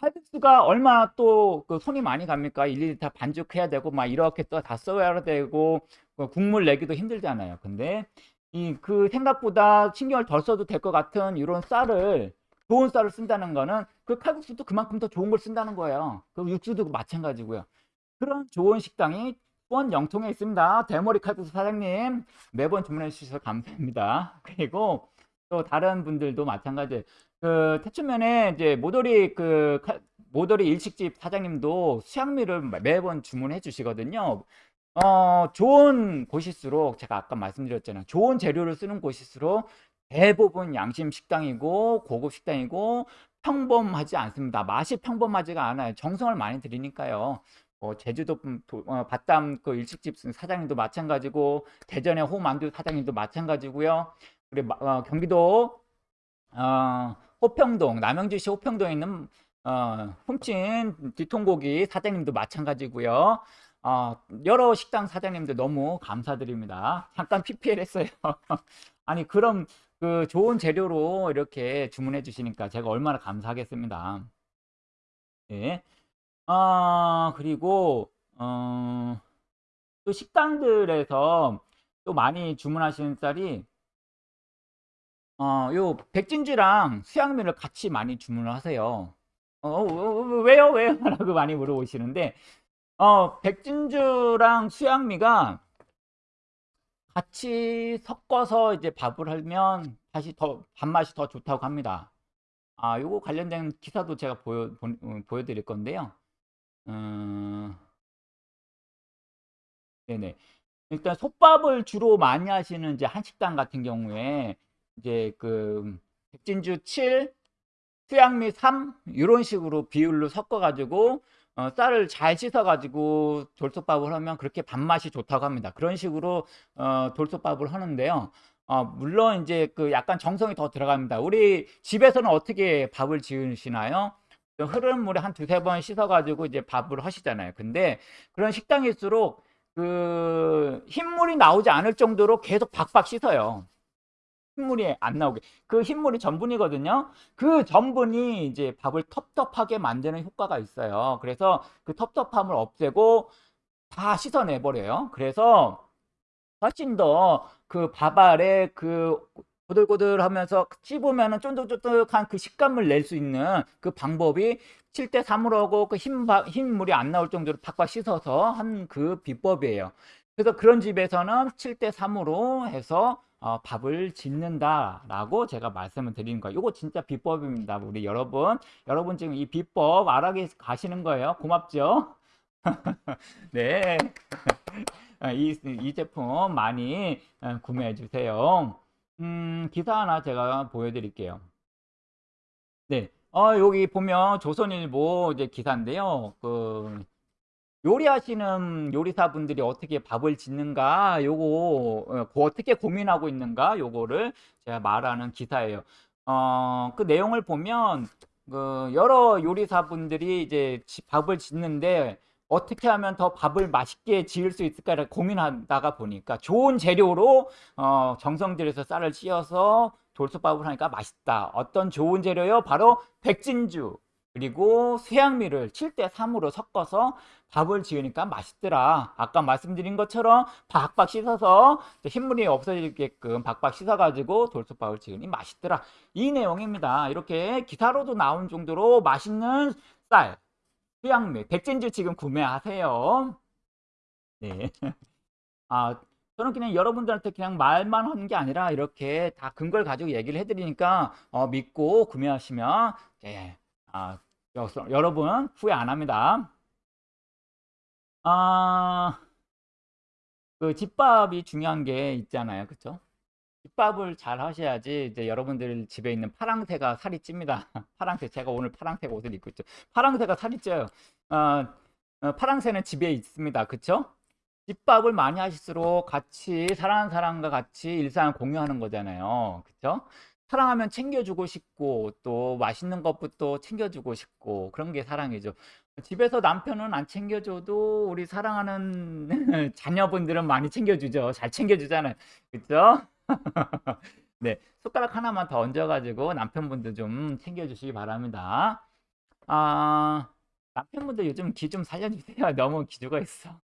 칼국수가 얼마 또 그 손이 많이 갑니까? 1, 2리터 반죽해야 되고 막 이렇게 또 다 써야 되고 그 국물 내기도 힘들잖아요. 근데 이 그 생각보다 신경을 덜 써도 될 것 같은 이런 쌀을 좋은 쌀을 쓴다는 거는 그 칼국수도 그만큼 더 좋은 걸 쓴다는 거예요. 그 육수도 마찬가지고요. 그런 좋은 식당이 수원 영통에 있습니다. 대머리 칼국수 사장님 매번 주문해 주셔서 감사합니다. 그리고 또 다른 분들도 마찬가지. 그 태춘면에 이제 모돌이 그 칼- 모돌이 일식집 사장님도 수양미를 매번 주문해 주시거든요. 어, 좋은 곳일수록 제가 아까 말씀드렸잖아요. 좋은 재료를 쓰는 곳일수록 대부분 양심 식당이고 고급 식당이고 평범하지 않습니다. 맛이 평범하지가 않아요. 정성을 많이 들이니까요. 어, 제주도 분- 도- 어, 바담 그 일식집 사장님도 마찬가지고 대전의 호만두 사장님도 마찬가지고요. 마- 어, 경기도 어, 호평동 남양주시 호평동에 있는 어, 훔친 뒤통고기 사장님도 마찬가지고요. 어, 여러 식당 사장님들 너무 감사드립니다. 잠깐 PPL 했어요. 아니 그럼 그 좋은 재료로 이렇게 주문해 주시니까 제가 얼마나 감사하겠습니다. 예. 아, 그리고 어, 또 식당들에서 또 많이 주문하시는 쌀이 어, 요 백진주랑 수양미를 같이 많이 주문을 하세요. 어, 어, 어, 왜요? 왜요? 라고 많이 물어보시는데 어, 백진주랑 수양미가 같이 섞어서 이제 밥을 하면 다시 더 밥맛이 더 좋다고 합니다. 아, 요거 관련된 기사도 제가 보여 보, 어, 보여 드릴 건데요. 음, 네네. 일단 솥밥을 주로 많이 하시는 이제 한식당 같은 경우에 이제 그 백진주 7, 수양미 3 이런 식으로 비율로 섞어 가지고 어, 쌀을 잘 씻어 가지고 돌솥밥을 하면 그렇게 밥맛이 좋다고 합니다. 그런 식으로 어, 돌솥밥을 하는데요. 어, 물론 이제 그 약간 정성이 더 들어갑니다. 우리 집에서는 어떻게 밥을 지으시나요? 그 흐르는 물에 한 두세 번 씻어 가지고 이제 밥을 하시잖아요. 근데 그런 식당일수록 그 흰물이 나오지 않을 정도로 계속 박박 씻어요. 흰물이 안 나오게. 그 흰물이 전분이거든요. 그 전분이 이제 밥을 텁텁하게 만드는 효과가 있어요. 그래서 그 텁텁함을 없애고 다 씻어내 버려요. 그래서 훨씬 더 그 밥알에 그 고들고들하면서 씹으면은 쫀득쫀득한 그 식감을 낼 수 있는 그 방법이 7대 3으로 하고 그 흰, 밥- 흰 물이 안 나올 정도로 팍팍 씻어서 한 그 비법이에요. 그래서 그런 집에서는 7대 3으로 해서 어, 밥을 짓는다라고 제가 말씀을 드리는 거예요. 이거 진짜 비법입니다. 우리 여러분. 여러분 지금 이 비법 알아계 가시는 거예요. 고맙죠? 네. 아, 이, 이 제품 많이 어, 구매해 주세요. 음, 기사 하나 제가 보여드릴게요. 네. 어, 여기 보면 조선일보 이제 기사인데요. 그, 요리하시는 요리사분들이 어떻게 밥을 짓는가, 요거, 어, 그 어떻게 고민하고 있는가, 요거를 제가 말하는 기사예요. 어, 그 내용을 보면, 그, 여러 요리사분들이 이제 지- 밥을 짓는데, 어떻게 하면 더 밥을 맛있게 지을 수 있을까를 고민하다가 보니까 좋은 재료로 어, 정성 들여서 쌀을 찌어서 돌솥밥을 하니까 맛있다. 어떤 좋은 재료요? 바로 백진주. 그리고 수양미를 7대 3으로 섞어서 밥을 지으니까 맛있더라. 아까 말씀드린 것처럼 박박 씻어서 흰물이 없어지게끔 박박 씻어가지고 돌솥밥을 지으니 맛있더라. 이 내용입니다. 이렇게 기사로도 나온 정도로 맛있는 쌀, 수양미, 백진주 지금 구매하세요. 네. 아, 저는 그냥 여러분들한테 그냥 말만 하는 게 아니라 이렇게 다 근거를 가지고 얘기를 해드리니까 어, 믿고 구매하시면 예, 아, 여- 여러분 후회 안 합니다. 아, 그 집밥이 중요한 게 있잖아요. 그쵸? 집밥을 잘 하셔야지 이제 여러분들 집에 있는 파랑새가 살이 찝니다. 파랑새 제가 오늘 파랑새 옷을 입고 있죠. 파랑새가 살이 쪄요. 어, 어, 파랑새는 집에 있습니다. 그쵸? 집밥을 많이 하실수록 같이 사랑하는 사람과 같이 일상을 공유하는 거잖아요. 그쵸? 사랑하면 챙겨주고 싶고 또 맛있는 것부터 챙겨주고 싶고 그런 게 사랑이죠. 집에서 남편은 안 챙겨줘도 우리 사랑하는 자녀분들은 많이 챙겨주죠. 잘 챙겨주잖아요. 그쵸? 네, 숟가락 하나만 더 얹어가지고 남편분들 좀 챙겨주시기 바랍니다. 아, 남편분들 요즘 기 좀 살려주세요. 너무 기죽어 있어.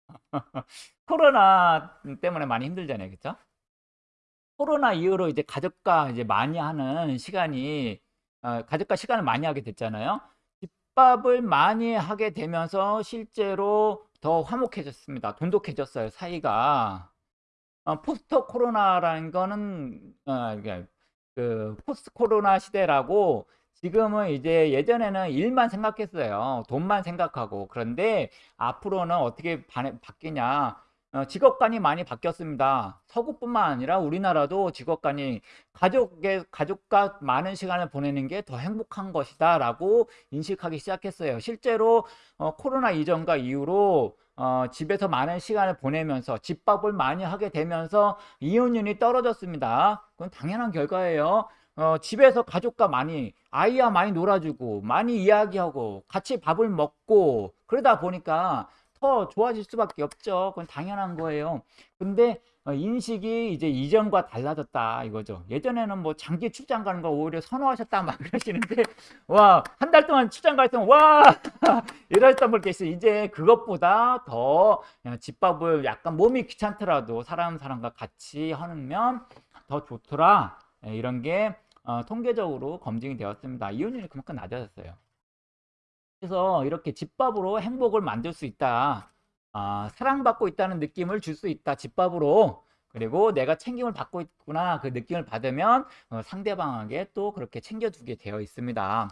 코로나 때문에 많이 힘들잖아요. 그쵸? 코로나 이후로 이제 가족과 이제 많이 하는 시간이 어, 가족과 시간을 많이 하게 됐잖아요. 집밥을 많이 하게 되면서 실제로 더 화목해졌습니다. 돈독해졌어요. 사이가. 어, 포스트 코로나라는 거는 어, 그 포스트 코로나 시대라고 지금은 이제 예전에는 일만 생각했어요. 돈만 생각하고. 그런데 앞으로는 어떻게 바, 바뀌냐. 어, 직업관이 많이 바뀌었습니다. 서구뿐만 아니라 우리나라도 직업관이 가족의 가족과 많은 시간을 보내는 게 더 행복한 것이다 라고 인식하기 시작했어요. 실제로 어, 코로나 이전과 이후로 어, 집에서 많은 시간을 보내면서 집밥을 많이 하게 되면서 이혼율이 떨어졌습니다. 그건 당연한 결과예요. 어, 집에서 가족과 많이 아이와 많이 놀아주고 많이 이야기하고 같이 밥을 먹고 그러다 보니까 더 좋아질 수밖에 없죠. 그건 당연한 거예요. 근데 어, 인식이 이제 이전과 달라졌다 이거죠. 예전에는 뭐 장기 출장 가는 걸 오히려 선호하셨다 막 그러시는데 와 한 달 동안 출장 갈 때는 와 이러셨던 분 계시 이제 그것보다 더 집밥을 약간 몸이 귀찮더라도 사람 사람과 같이 하면 더 좋더라 예, 이런 게 어, 통계적으로 검증이 되었습니다. 이혼율이 그만큼 낮아졌어요. 그래서 이렇게 집밥으로 행복을 만들 수 있다. 아, 사랑받고 있다는 느낌을 줄 수 있다. 집밥으로. 그리고 내가 챙김을 받고 있구나. 그 느낌을 받으면 어, 상대방에게 또 그렇게 챙겨주게 되어 있습니다.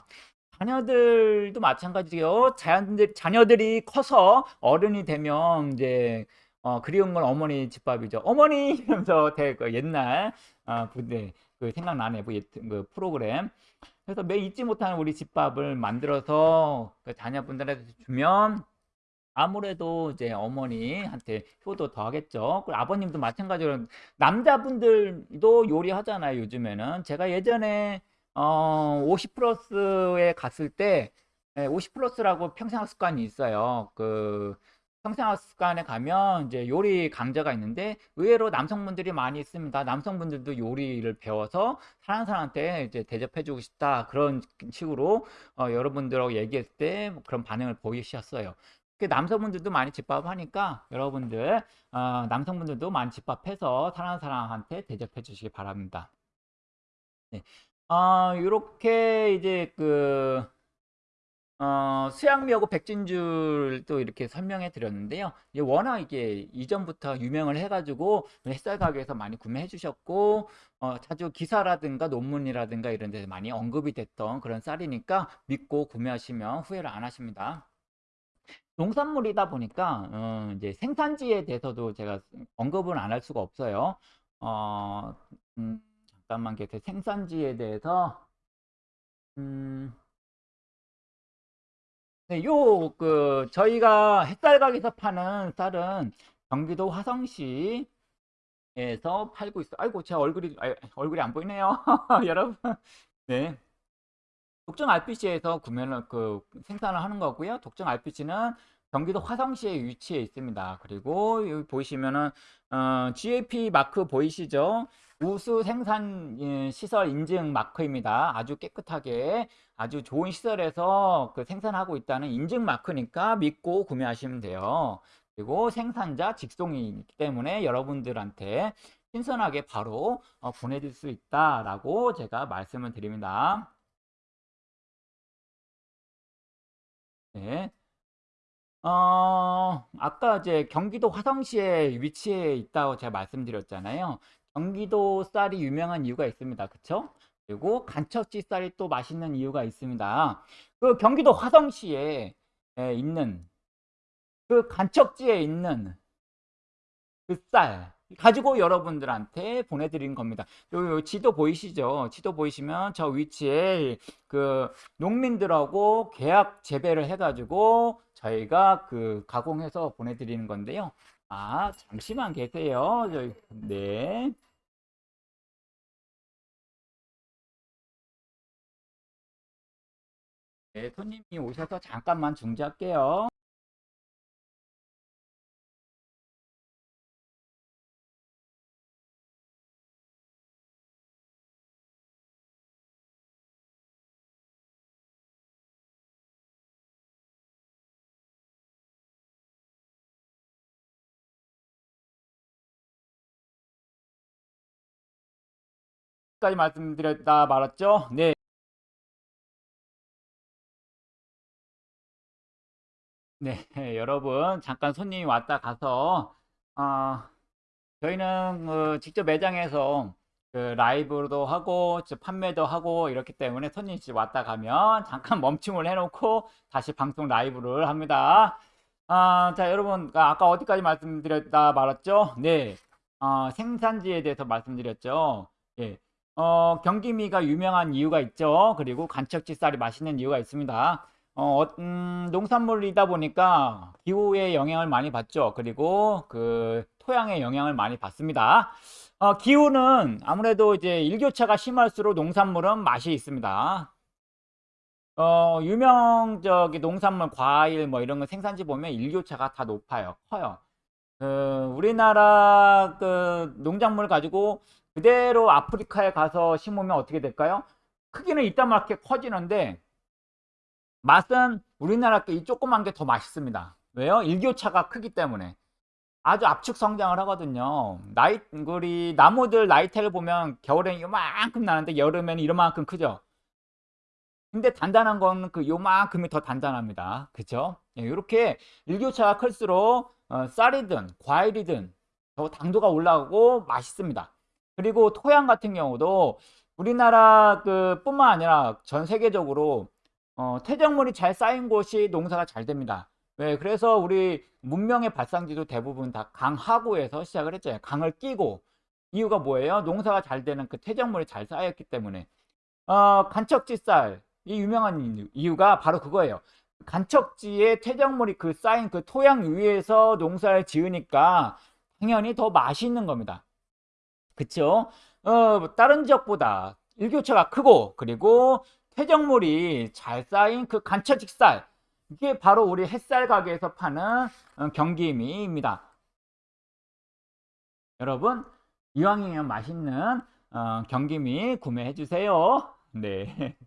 자녀들도 마찬가지요. 자녀들, 자녀들이 커서 어른이 되면 이제 어, 그리운 건 어머니 집밥이죠. 어머니 이러면서 되게 옛날 어, 부대 그 생각나네 그, 옛- 그 프로그램. 그래서 매 잊지 못하는 우리 집밥을 만들어서 그 자녀분들한테 주면 아무래도 이제 어머니한테 효도 더 하겠죠. 그리고 아버님도 마찬가지로 남자분들도 요리하잖아요, 요즘에는. 제가 예전에 어, 50 플러스에 갔을 때50 플러스라고 평생학 습관이 있어요. 그 평생학습관에 가면 이제 요리 강좌가 있는데 의외로 남성분들이 많이 있습니다. 남성분들도 요리를 배워서 사는 사람한테 이제 대접해주고 싶다 그런 식으로 어, 여러분들하고 얘기했을 때 그런 반응을 보이셨어요. 그 남성분들도 많이 집밥하니까 여러분들 어, 남성분들도 많이 집밥해서 사랑하는 사람한테 대접해 주시기 바랍니다. 네. 어, 이렇게 이제 그 어, 수양미하고 백진줄 또 이렇게 설명해 드렸는데요. 워낙 이게 이전부터 유명을 해가지고 햇살 가게에서 많이 구매해 주셨고, 어, 자주 기사라든가 논문이라든가 이런 데서 많이 언급이 됐던 그런 쌀이니까 믿고 구매하시면 후회를 안 하십니다. 농산물이다 보니까 어, 이제 생산지에 대해서도 제가 언급은 안할 수가 없어요. 어, 음, 잠깐만. 생산지에 대해서 음, 네, 요, 그, 저희가 햇살 가게에서 파는 쌀은 경기도 화성시에서 팔고 있어. 아이고, 제 얼굴이, 아, 얼굴이 안 보이네요. 여러분. 네. 독점 RPC에서 구매를, 그, 생산을 하는 거고요. 독점 RPC는 경기도 화성시에 위치해 있습니다. 그리고 여기 보시면은, 어, GAP 마크 보이시죠? 우수 생산 예, 시설 인증 마크입니다. 아주 깨끗하게 아주 좋은 시설에서 그 생산하고 있다는 인증 마크니까 믿고 구매하시면 돼요. 그리고 생산자 직송이기 때문에 여러분들한테 신선하게 바로 어, 보내줄 수 있다라고 제가 말씀을 드립니다. 네. 어, 아까 이제 경기도 화성시에 위치해 있다고 제가 말씀드렸잖아요. 경기도 쌀이 유명한 이유가 있습니다. 그쵸? 그리고 간척지 쌀이 또 맛있는 이유가 있습니다. 그 경기도 화성시에 에, 있는 그 간척지에 있는 그 쌀 가지고 여러분들한테 보내드린 겁니다. 요, 요 지도 보이시죠? 지도 보이시면 저 위치에 그 농민들하고 계약 재배를 해가지고 저희가 그 가공해서 보내드리는 건데요. 아, 잠시만 계세요. 저희, 네. 네, 손님이 오셔서 잠깐만 중지할게요. 까지 말씀드렸다 말았죠? 네. 네, 여러분 잠깐 손님이 왔다 가서 어, 저희는 어, 직접 매장에서 그 라이브도 하고 판매도 하고 이렇기 때문에 손님이 왔다 가면 잠깐 멈춤을 해놓고 다시 방송 라이브를 합니다. 아, 자 여러분 아, 아까 어디까지 말씀드렸다 말았죠? 네, 어, 생산지에 대해서 말씀드렸죠. 예. 어, 경기미가 유명한 이유가 있죠. 그리고 간척지 쌀이 맛있는 이유가 있습니다. 어, 음, 농산물이다 보니까 기후의 영향을 많이 받죠. 그리고 그 토양의 영향을 많이 받습니다. 어, 기후는 아무래도 이제 일교차가 심할수록 농산물은 맛이 있습니다. 어, 유명적이 농산물, 과일 뭐 이런 거 생산지 보면 일교차가 다 높아요. 커요. 그 우리나라 그 농작물 가지고 그대로 아프리카에 가서 심으면 어떻게 될까요? 크기는 이따만하게 커지는데 맛은 우리나라 게 이 조그만 게 더 맛있습니다. 왜요? 일교차가 크기 때문에 아주 압축 성장을 하거든요. 나이 우리 나무들 나이테를 보면 겨울엔 요만큼 나는데 여름에는 이만큼 크죠. 근데 단단한 건 그 요만큼이 더 단단합니다. 그죠? 이렇게 일교차가 클수록 어, 쌀이든 과일이든 더 당도가 올라가고 맛있습니다. 그리고 토양 같은 경우도 우리나라 그 뿐만 아니라 전 세계적으로 어, 퇴적물이 잘 쌓인 곳이 농사가 잘 됩니다. 왜? 그래서 우리 문명의 발상지도 대부분 다 강하구에서 시작을 했잖아요. 강을 끼고 이유가 뭐예요? 농사가 잘 되는 그 퇴적물이 잘 쌓였기 때문에 어, 간척지 쌀이 유명한 이유가 바로 그거예요. 간척지에 퇴적물이 그 쌓인 그 토양 위에서 농사를 지으니까 당연히 더 맛있는 겁니다. 그쵸? 어, 다른 지역보다 일교차가 크고 그리고 퇴적물이 잘 쌓인 그 간처직살 이게 바로 우리 햇살 가게에서 파는 어, 경기미입니다. 여러분 이왕이면 맛있는 어, 경기미 구매해 주세요. 네.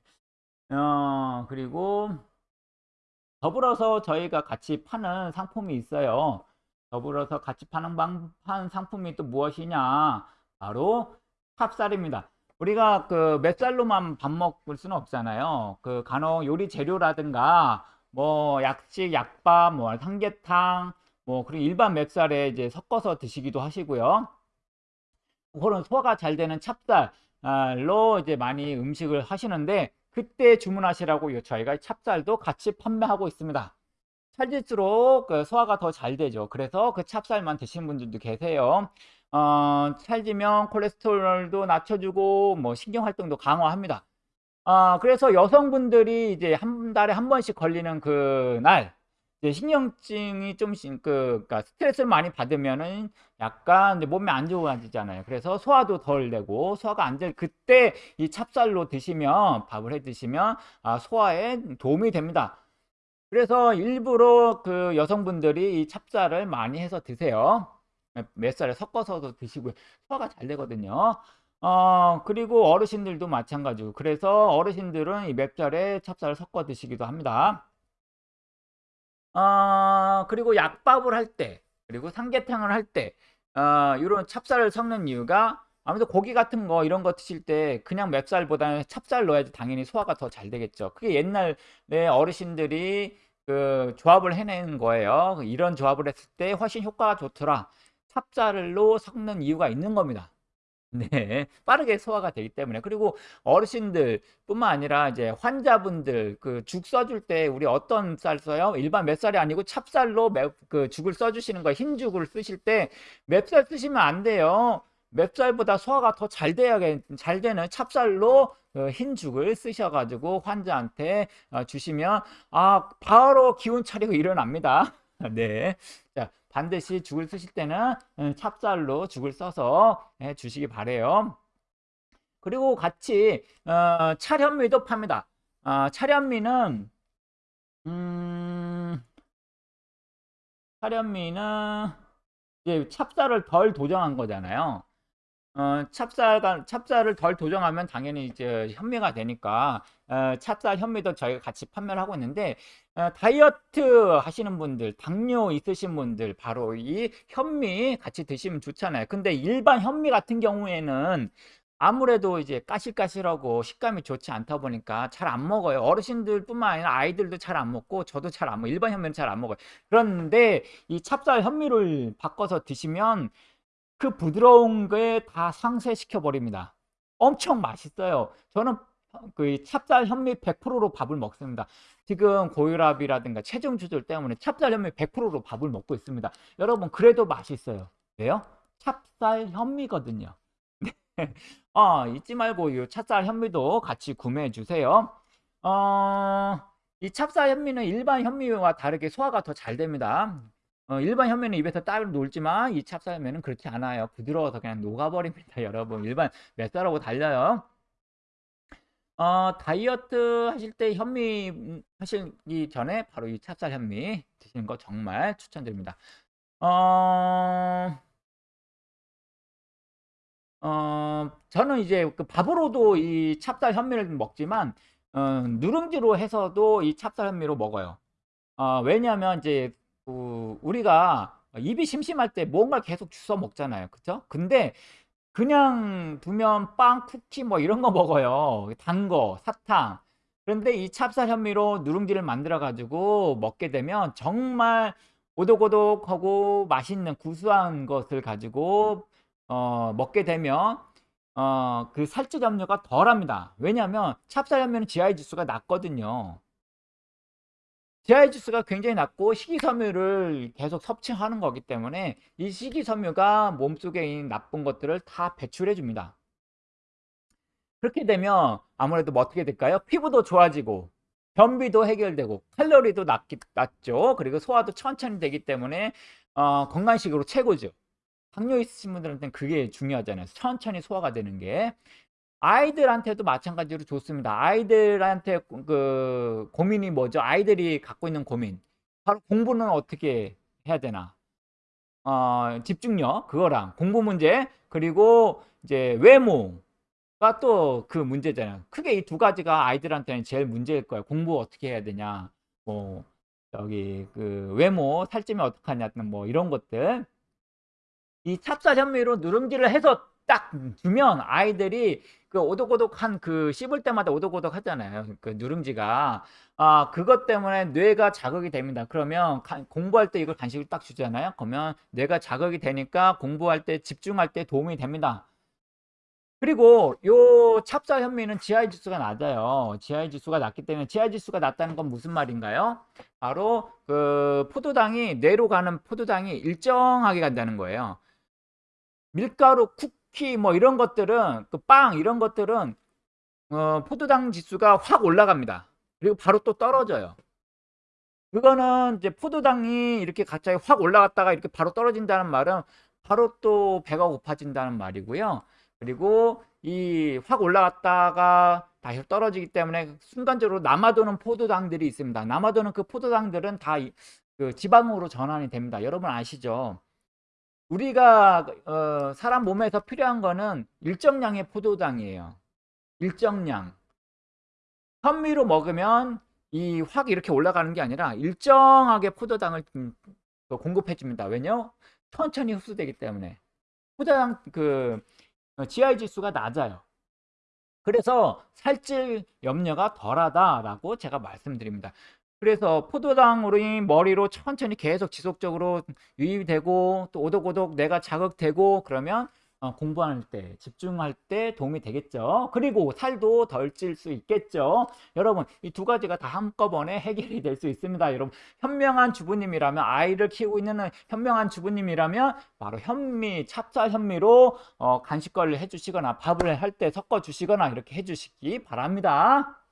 어, 그리고 더불어서 저희가 같이 파는 상품이 있어요. 더불어서 같이 파는 방, 파는 상품이 또 무엇이냐? 바로 찹쌀입니다. 우리가 그 맵쌀로만 밥 먹을 수는 없잖아요. 그 간혹 요리 재료라든가 뭐 약식, 약밥, 뭐 삼계탕, 뭐 그리고 일반 맵쌀에 이제 섞어서 드시기도 하시고요. 그런 소화가 잘 되는 찹쌀로 이제 많이 음식을 하시는데 그때 주문하시라고 저희가 찹쌀도 같이 판매하고 있습니다. 찰질수록 그 소화가 더 잘 되죠. 그래서 그 찹쌀만 드시는 분들도 계세요. 어, 찰지면 콜레스테롤도 낮춰주고 뭐 신경활동도 강화합니다. 어, 그래서 여성분들이 이제 한 달에 한 번씩 걸리는 그날 신경증이 좀씩 그 그러니까 스트레스를 많이 받으면은 약간 몸이 안 좋아지잖아요. 그래서 소화도 덜 되고 소화가 안 될 그때 이 찹쌀로 드시면 밥을 해 드시면 아, 소화에 도움이 됩니다. 그래서 일부러 그 여성분들이 이 찹쌀을 많이 해서 드세요. 몇 살에 섞어서도 드시고요. 소화가 잘 되거든요. 어 그리고 어르신들도 마찬가지고 그래서 어르신들은 이 맵쌀에 찹쌀을 섞어 드시기도 합니다. 어 그리고 약밥을 할 때 그리고 삼계탕을 할때어 요런 찹쌀을 섞는 이유가 아무래도 고기 같은 거 이런 거 드실 때 그냥 맵쌀보다는 찹쌀 넣어야지 당연히 소화가 더 잘 되겠죠. 그게 옛날에 어르신들이 그 조합을 해낸 거예요. 이런 조합을 했을 때 훨씬 효과가 좋더라. 찹쌀로 섞는 이유가 있는 겁니다. 네. 빠르게 소화가 되기 때문에. 그리고 어르신들뿐만 아니라 이제 환자분들 그 죽 써줄 때 우리 어떤 쌀 써요? 일반 맵쌀이 아니고 찹쌀로 맵 그 죽을 써 주시는 거예요. 흰죽을 쓰실 때 맵쌀 쓰시면 안 돼요. 맵쌀보다 소화가 더 잘 돼야 잘 되는 찹쌀로 그 흰죽을 쓰셔 가지고 환자한테 어 주시면 아 바로 기운 차리고 일어납니다. 네. 자 반드시 죽을 쓰실 때는 음 찹쌀로 죽을 써서 해 주시기 바라요. 그리고 같이 어 찰현미도 팝니다. 아 찰현미는 음 찰현미는 이제 찹쌀을 덜 도정한 거잖아요. 어 찹쌀과 찹쌀을 덜 도정하면 당연히 이제 현미가 되니까 어 찹쌀 현미도 저희가 같이 판매를 하고 있는데 어 다이어트 하시는 분들 당뇨 있으신 분들 바로 이 현미 같이 드시면 좋잖아요. 근데 일반 현미 같은 경우에는 아무래도 이제 까실까실하고 식감이 좋지 않다 보니까 잘 안 먹어요. 어르신들 뿐만 아니라 아이들도 잘 안 먹고 저도 잘 안 먹어요. 일반 현미는 잘 안 먹어요. 그런데 이 찹쌀 현미를 바꿔서 드시면 그 부드러운 게다 상쇄시켜 버립니다. 엄청 맛있어요. 저는 그 찹쌀 현미 100%로 밥을 먹습니다. 지금 고혈압이라든가 체중 조절 때문에 찹쌀 현미 100%로 밥을 먹고 있습니다. 여러분 그래도 맛있어요. 왜요? 찹쌀 현미거든요. 어, 잊지 말고 이 찹쌀 현미도 같이 구매해 주세요. 어, 이 찹쌀 현미는 일반 현미와 다르게 소화가 더 잘 됩니다. 어 일반 현미는 입에서 따로 놀지만 이 찹쌀 현미는 그렇지 않아요. 부드러워서 그냥 녹아버립니다, 여러분. 일반 맵쌀하고 달라요. 어 다이어트 하실 때 현미 음 하시기 전에 바로 이 찹쌀 현미 드시는 거 정말 추천드립니다. 어 어 저는 이제 그 밥으로도 이 찹쌀 현미를 먹지만 어 누룽지로 해서도 이 찹쌀 현미로 먹어요. 어 왜냐하면 이제 그 우리가 입이 심심할 때 뭔가를 계속 주워 먹잖아요. 그쵸? 근데 그냥 두면 빵, 쿠키 뭐 이런 거 먹어요. 단 거, 사탕. 그런데 이 찹쌀 현미로 누룽지를 만들어 가지고 먹게 되면 정말 오독오독하고 맛있는 구수한 것을 가지고 어 먹게 되면 어 그 살ጭ 염려가 덜합니다. 왜냐하면 찹쌀 현미는 GI 지수가 낮거든요. GI 지수가 굉장히 낮고 식이섬유를 계속 섭취하는 거기 때문에 이 식이섬유가 몸속에 있는 나쁜 것들을 다 배출해 줍니다. 그렇게 되면 아무래도 뭐 어떻게 될까요? 피부도 좋아지고 변비도 해결되고 칼로리도 낮기, 낮죠. 그리고 소화도 천천히 되기 때문에 어, 건강식으로 최고죠. 당뇨 있으신 분들한테는 그게 중요하잖아요. 천천히 소화가 되는 게. 아이들한테도 마찬가지로 좋습니다. 아이들한테 그 고민이 뭐죠? 아이들이 갖고 있는 고민. 바로 공부는 어떻게 해야 되나? 어, 집중력 그거랑 공부 문제 그리고 이제 외모가 또 그 문제잖아요. 크게 이 두 가지가 아이들한테는 제일 문제일 거예요. 공부 어떻게 해야 되냐? 뭐 저기 그 외모 살찌면 어떡하냐 뭐 이런 것들. 이 찹쌀 현미로 누룽지를 해서 딱 주면 아이들이 그 오독오독한 그 씹을 때마다 오독오독 하잖아요. 그 누룽지가. 아, 그것 때문에 뇌가 자극이 됩니다. 그러면 가, 공부할 때 이걸 간식을 딱 주잖아요. 그러면 뇌가 자극이 되니까 공부할 때 집중할 때 도움이 됩니다. 그리고 요 찹쌀 현미는 GI 지수가 낮아요. GI 지수가 낮기 때문에 GI 지수가 낮다는 건 무슨 말인가요? 바로 그 포도당이 뇌로 가는 포도당이 일정하게 간다는 거예요. 밀가루, 쿠키 뭐 이런 것들은 그 빵 이런 것들은 어, 포도당 지수가 확 올라갑니다. 그리고 바로 또 떨어져요. 그거는 이제 포도당이 이렇게 갑자기 확 올라갔다가 이렇게 바로 떨어진다는 말은 바로 또 배가 고파진다는 말이고요. 그리고 이 확 올라갔다가 다시 떨어지기 때문에 순간적으로 남아도는 포도당들이 있습니다. 남아도는 그 포도당들은 다 그 지방으로 전환이 됩니다. 여러분 아시죠? 우리가 어, 사람 몸에서 필요한 거는 일정량의 포도당이에요. 일정량. 현미로 먹으면 이 확 이렇게 올라가는 게 아니라 일정하게 포도당을 음, 그 공급해 줍니다. 왜냐? 천천히 흡수되기 때문에. 포도당 그 GI 지수가 낮아요. 그래서 살찔 염려가 덜하다라고 제가 말씀드립니다. 그래서 포도당으로 머리로 천천히 계속 지속적으로 유입되고 또 오독오독 내가 자극되고 그러면 어, 공부할 때 집중할 때 도움이 되겠죠. 그리고 살도 덜 찔 수 있겠죠. 여러분 이 두 가지가 다 한꺼번에 해결이 될 수 있습니다 여러분. 현명한 주부님이라면 아이를 키우고 있는 현명한 주부님이라면 바로 현미 찹쌀 현미로 어, 간식거리를 해주시거나 밥을 할 때 섞어 주시거나 이렇게 해주시기 바랍니다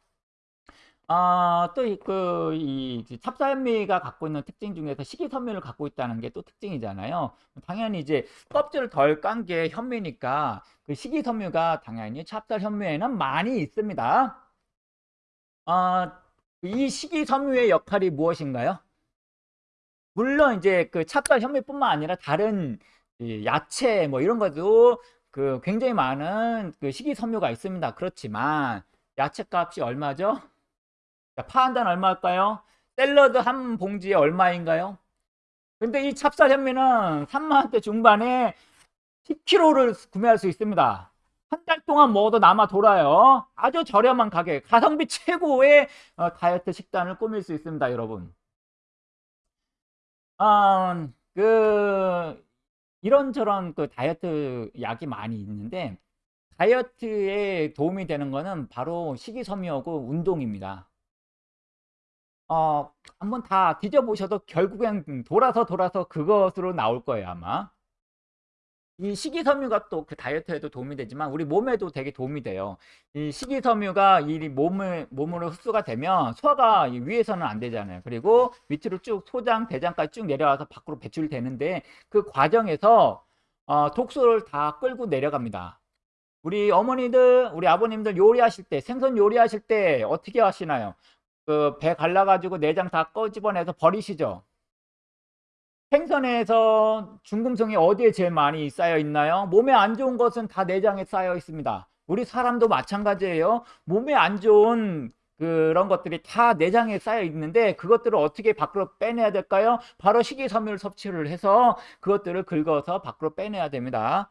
아, 또, 그, 이, 찹쌀미가 갖고 있는 특징 중에서 식이섬유를 갖고 있다는 게 또 특징이잖아요. 당연히 이제 껍질을 덜 깐 게 현미니까 그 식이섬유가 당연히 찹쌀 현미에는 많이 있습니다. 아, 이 식이섬유의 역할이 무엇인가요? 물론 이제 그 찹쌀 현미뿐만 아니라 다른 야채 뭐 이런 것도 그 굉장히 많은 그 식이섬유가 있습니다. 그렇지만 야채 값이 얼마죠? 자, 파 한 단 얼마일까요? 샐러드 한 봉지에 얼마인가요? 근데 이 찹쌀 현미는 3만원대 중반에 10kg를 구매할 수 있습니다. 한 달 동안 먹어도 남아 돌아요. 아주 저렴한 가격, 가성비 최고의 어, 다이어트 식단을 꾸밀 수 있습니다, 여러분. 어, 그 이런저런 그 다이어트 약이 많이 있는데 다이어트에 도움이 되는 거는 바로 식이섬유하고 운동입니다. 어, 한번 다 뒤져보셔도 결국엔 돌아서 돌아서 그것으로 나올 거예요, 아마. 이 식이섬유가 또 그 다이어트에도 도움이 되지만 우리 몸에도 되게 도움이 돼요. 이 식이섬유가 이 몸을, 몸으로 흡수가 되면 소화가 위에서는 안 되잖아요. 그리고 밑으로 쭉 소장, 대장까지 쭉 내려와서 밖으로 배출되는데 그 과정에서 어, 독소를 다 끌고 내려갑니다. 우리 어머니들, 우리 아버님들 요리하실 때, 생선 요리하실 때 어떻게 하시나요? 그 배 갈라가지고 내장 다 꺼집어내서 버리시죠. 생선에서 중금속이 어디에 제일 많이 쌓여 있나요? 몸에 안 좋은 것은 다 내장에 쌓여 있습니다. 우리 사람도 마찬가지예요. 몸에 안 좋은 그런 것들이 다 내장에 쌓여 있는데 그것들을 어떻게 밖으로 빼내야 될까요? 바로 식이섬유를 섭취를 해서 그것들을 긁어서 밖으로 빼내야 됩니다.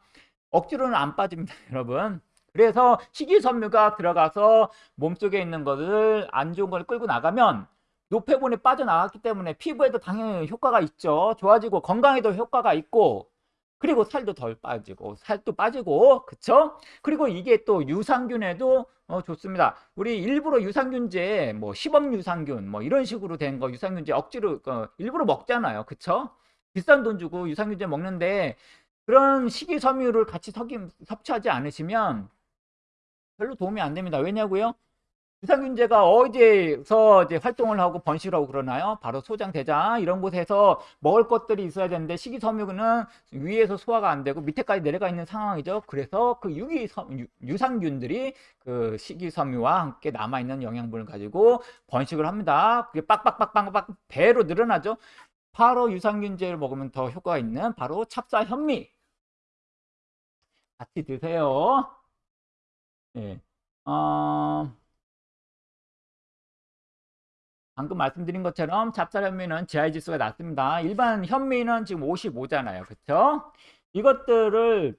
억지로는 안 빠집니다, 여러분. 그래서 식이섬유가 들어가서 몸속에 있는 것을 안 좋은 걸 끌고 나가면 노폐분이 빠져나갔기 때문에 피부에도 당연히 효과가 있죠. 좋아지고 건강에도 효과가 있고 그리고 살도 덜 빠지고 살도 빠지고 그쵸? 그리고 이게 또 유산균에도 어, 좋습니다. 우리 일부러 유산균제 뭐 시범 유산균 뭐 이런 식으로 된 거 유산균제 억지로 어, 일부러 먹잖아요. 그쵸? 비싼 돈 주고 유산균제 먹는데 그런 식이섬유를 같이 섭취하지 않으시면 별로 도움이 안 됩니다. 왜냐고요? 유산균제가 어디에서 이제 활동을 하고 번식을 하고 그러나요? 바로 소장, 대장 이런 곳에서 먹을 것들이 있어야 되는데 식이섬유는 위에서 소화가 안 되고 밑에까지 내려가 있는 상황이죠. 그래서 그 유기섬, 유산균들이 그 식이섬유와 함께 남아있는 영양분을 가지고 번식을 합니다. 그게 빡빡빡빡빡 배로 늘어나죠. 바로 유산균제를 먹으면 더 효과가 있는 바로 찹쌀 현미 같이 드세요. 예. 어, 방금 말씀드린 것처럼 찹쌀 현미는 GI 지수가 낮습니다. 일반 현미는 지금 55잖아요. 그렇죠? 이것들을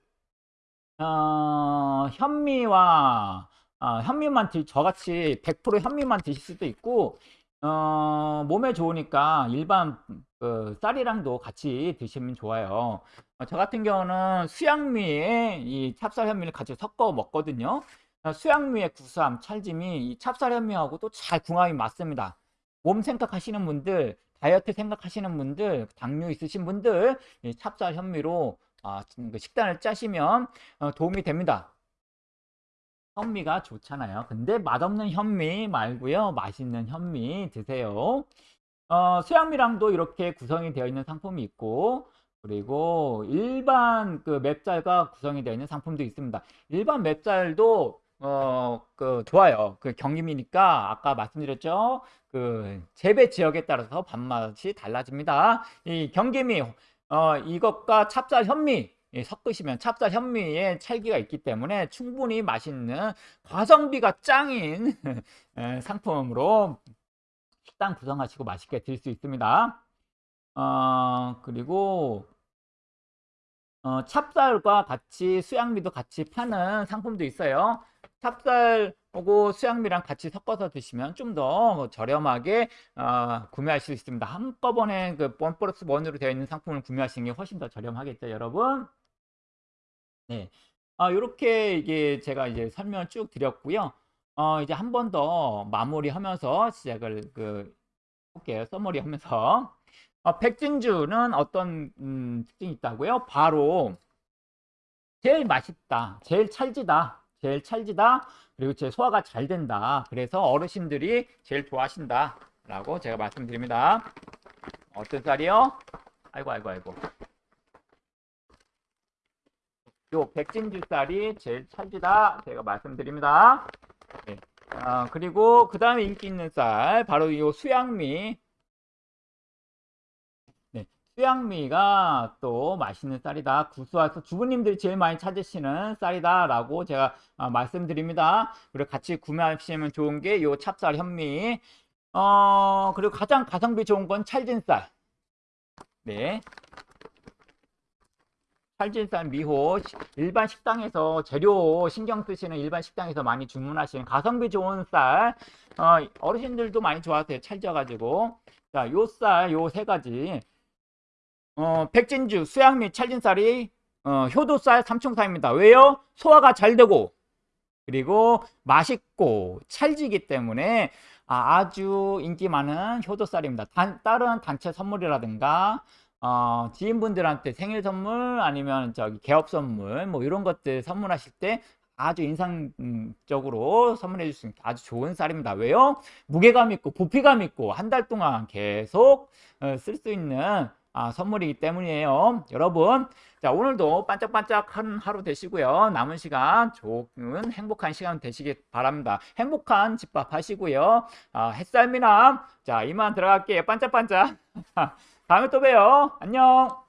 어, 현미와 어, 현미만 드, 저같이 100% 현미만 드실 수도 있고 어, 몸에 좋으니까 일반 그 쌀이랑도 같이 드시면 좋아요. 어, 저 같은 경우는 수양미에 이 찹쌀 현미를 같이 섞어 먹거든요. 어, 수양미의 구수함, 찰짐이 이 찹쌀 현미하고 도잘 궁합이 맞습니다. 몸 생각하시는 분들, 다이어트 생각하시는 분들, 당뇨 있으신 분들 이 찹쌀 현미로 아, 그 식단을 짜시면 어, 도움이 됩니다. 현미가 좋잖아요. 근데 맛없는 현미 말고요. 맛있는 현미 드세요. 어, 수양미랑도 이렇게 구성이 되어 있는 상품이 있고 그리고 일반 그 맵쌀과 구성이 되어 있는 상품도 있습니다. 일반 맵쌀도 어, 그, 좋아요. 그 경림이니까 아까 말씀드렸죠. 그, 재배 지역에 따라서 밥맛이 달라집니다. 이 경김이, 어, 이것과 찹쌀 현미 예, 섞으시면 찹쌀 현미에 찰기가 있기 때문에 충분히 맛있는 가성비가 짱인 에, 상품으로 식당 구성하시고 맛있게 드실 수 있습니다. 어, 그리고 어, 찹쌀과 같이 수양미도 같이 파는 상품도 있어요. 찹쌀하고 수양미랑 같이 섞어서 드시면 좀 더 저렴하게 어, 구매하실 수 있습니다. 한꺼번에 그원 플러스 원으로 되어 있는 상품을 구매하시는 게 훨씬 더 저렴하겠죠, 여러분. 네. 아, 요렇게 이게 제가 이제 설명을 쭉 드렸고요. 어, 이제 한 번 더 마무리하면서 시작을 그 볼게요. 써머리 하면서. 어, 백진주는 어떤 음, 특징이 있다고요? 바로 제일 맛있다, 제일 찰지다, 제일 찰지다, 그리고 제 소화가 잘 된다. 그래서 어르신들이 제일 좋아하신다. 라고 제가 말씀드립니다. 어떤 쌀이요? 아이고, 아이고, 아이고. 요 백진주 쌀이 제일 찰지다. 제가 말씀드립니다. 네. 아, 그리고 그 다음에 인기 있는 쌀, 바로 요 수양미. 네, 수양미가 또 맛있는 쌀이다. 구수해서 주부님들이 제일 많이 찾으시는 쌀이다. 라고 제가 아, 말씀드립니다. 그리고 같이 구매하시면 좋은 게 요 찹쌀 현미. 어, 그리고 가장 가성비 좋은 건 찰진 쌀. 네. 찰진쌀 미호 일반 식당에서 재료 신경 쓰시는 일반 식당에서 많이 주문하시는 가성비 좋은 쌀 어, 어르신들도 많이 좋아하세요 찰져가지고 자 요 쌀 요 세 가지 어, 백진주 수양미 찰진쌀이 어, 효도쌀 삼총사입니다 왜요 소화가 잘 되고 그리고 맛있고 찰지기 때문에 아, 주 인기 많은 효도쌀입니다 단, 다른 단체 선물이라든가 어, 지인분들한테 생일 선물 아니면 저기 개업 선물 뭐 이런 것들 선물하실 때 아주 인상적으로 선물해 줄 수 있는 아주 좋은 쌀입니다. 왜요? 무게감 있고 부피감 있고 한 달 동안 계속 어, 쓸수 있는 아, 선물이기 때문이에요. 여러분, 자 오늘도 반짝반짝한 하루 되시고요. 남은 시간 좋은 행복한 시간 되시길 바랍니다. 행복한 집밥 하시고요. 아, 햇살미남, 자 이만 들어갈게요. 반짝반짝. 다음에 또 봬요. 안녕.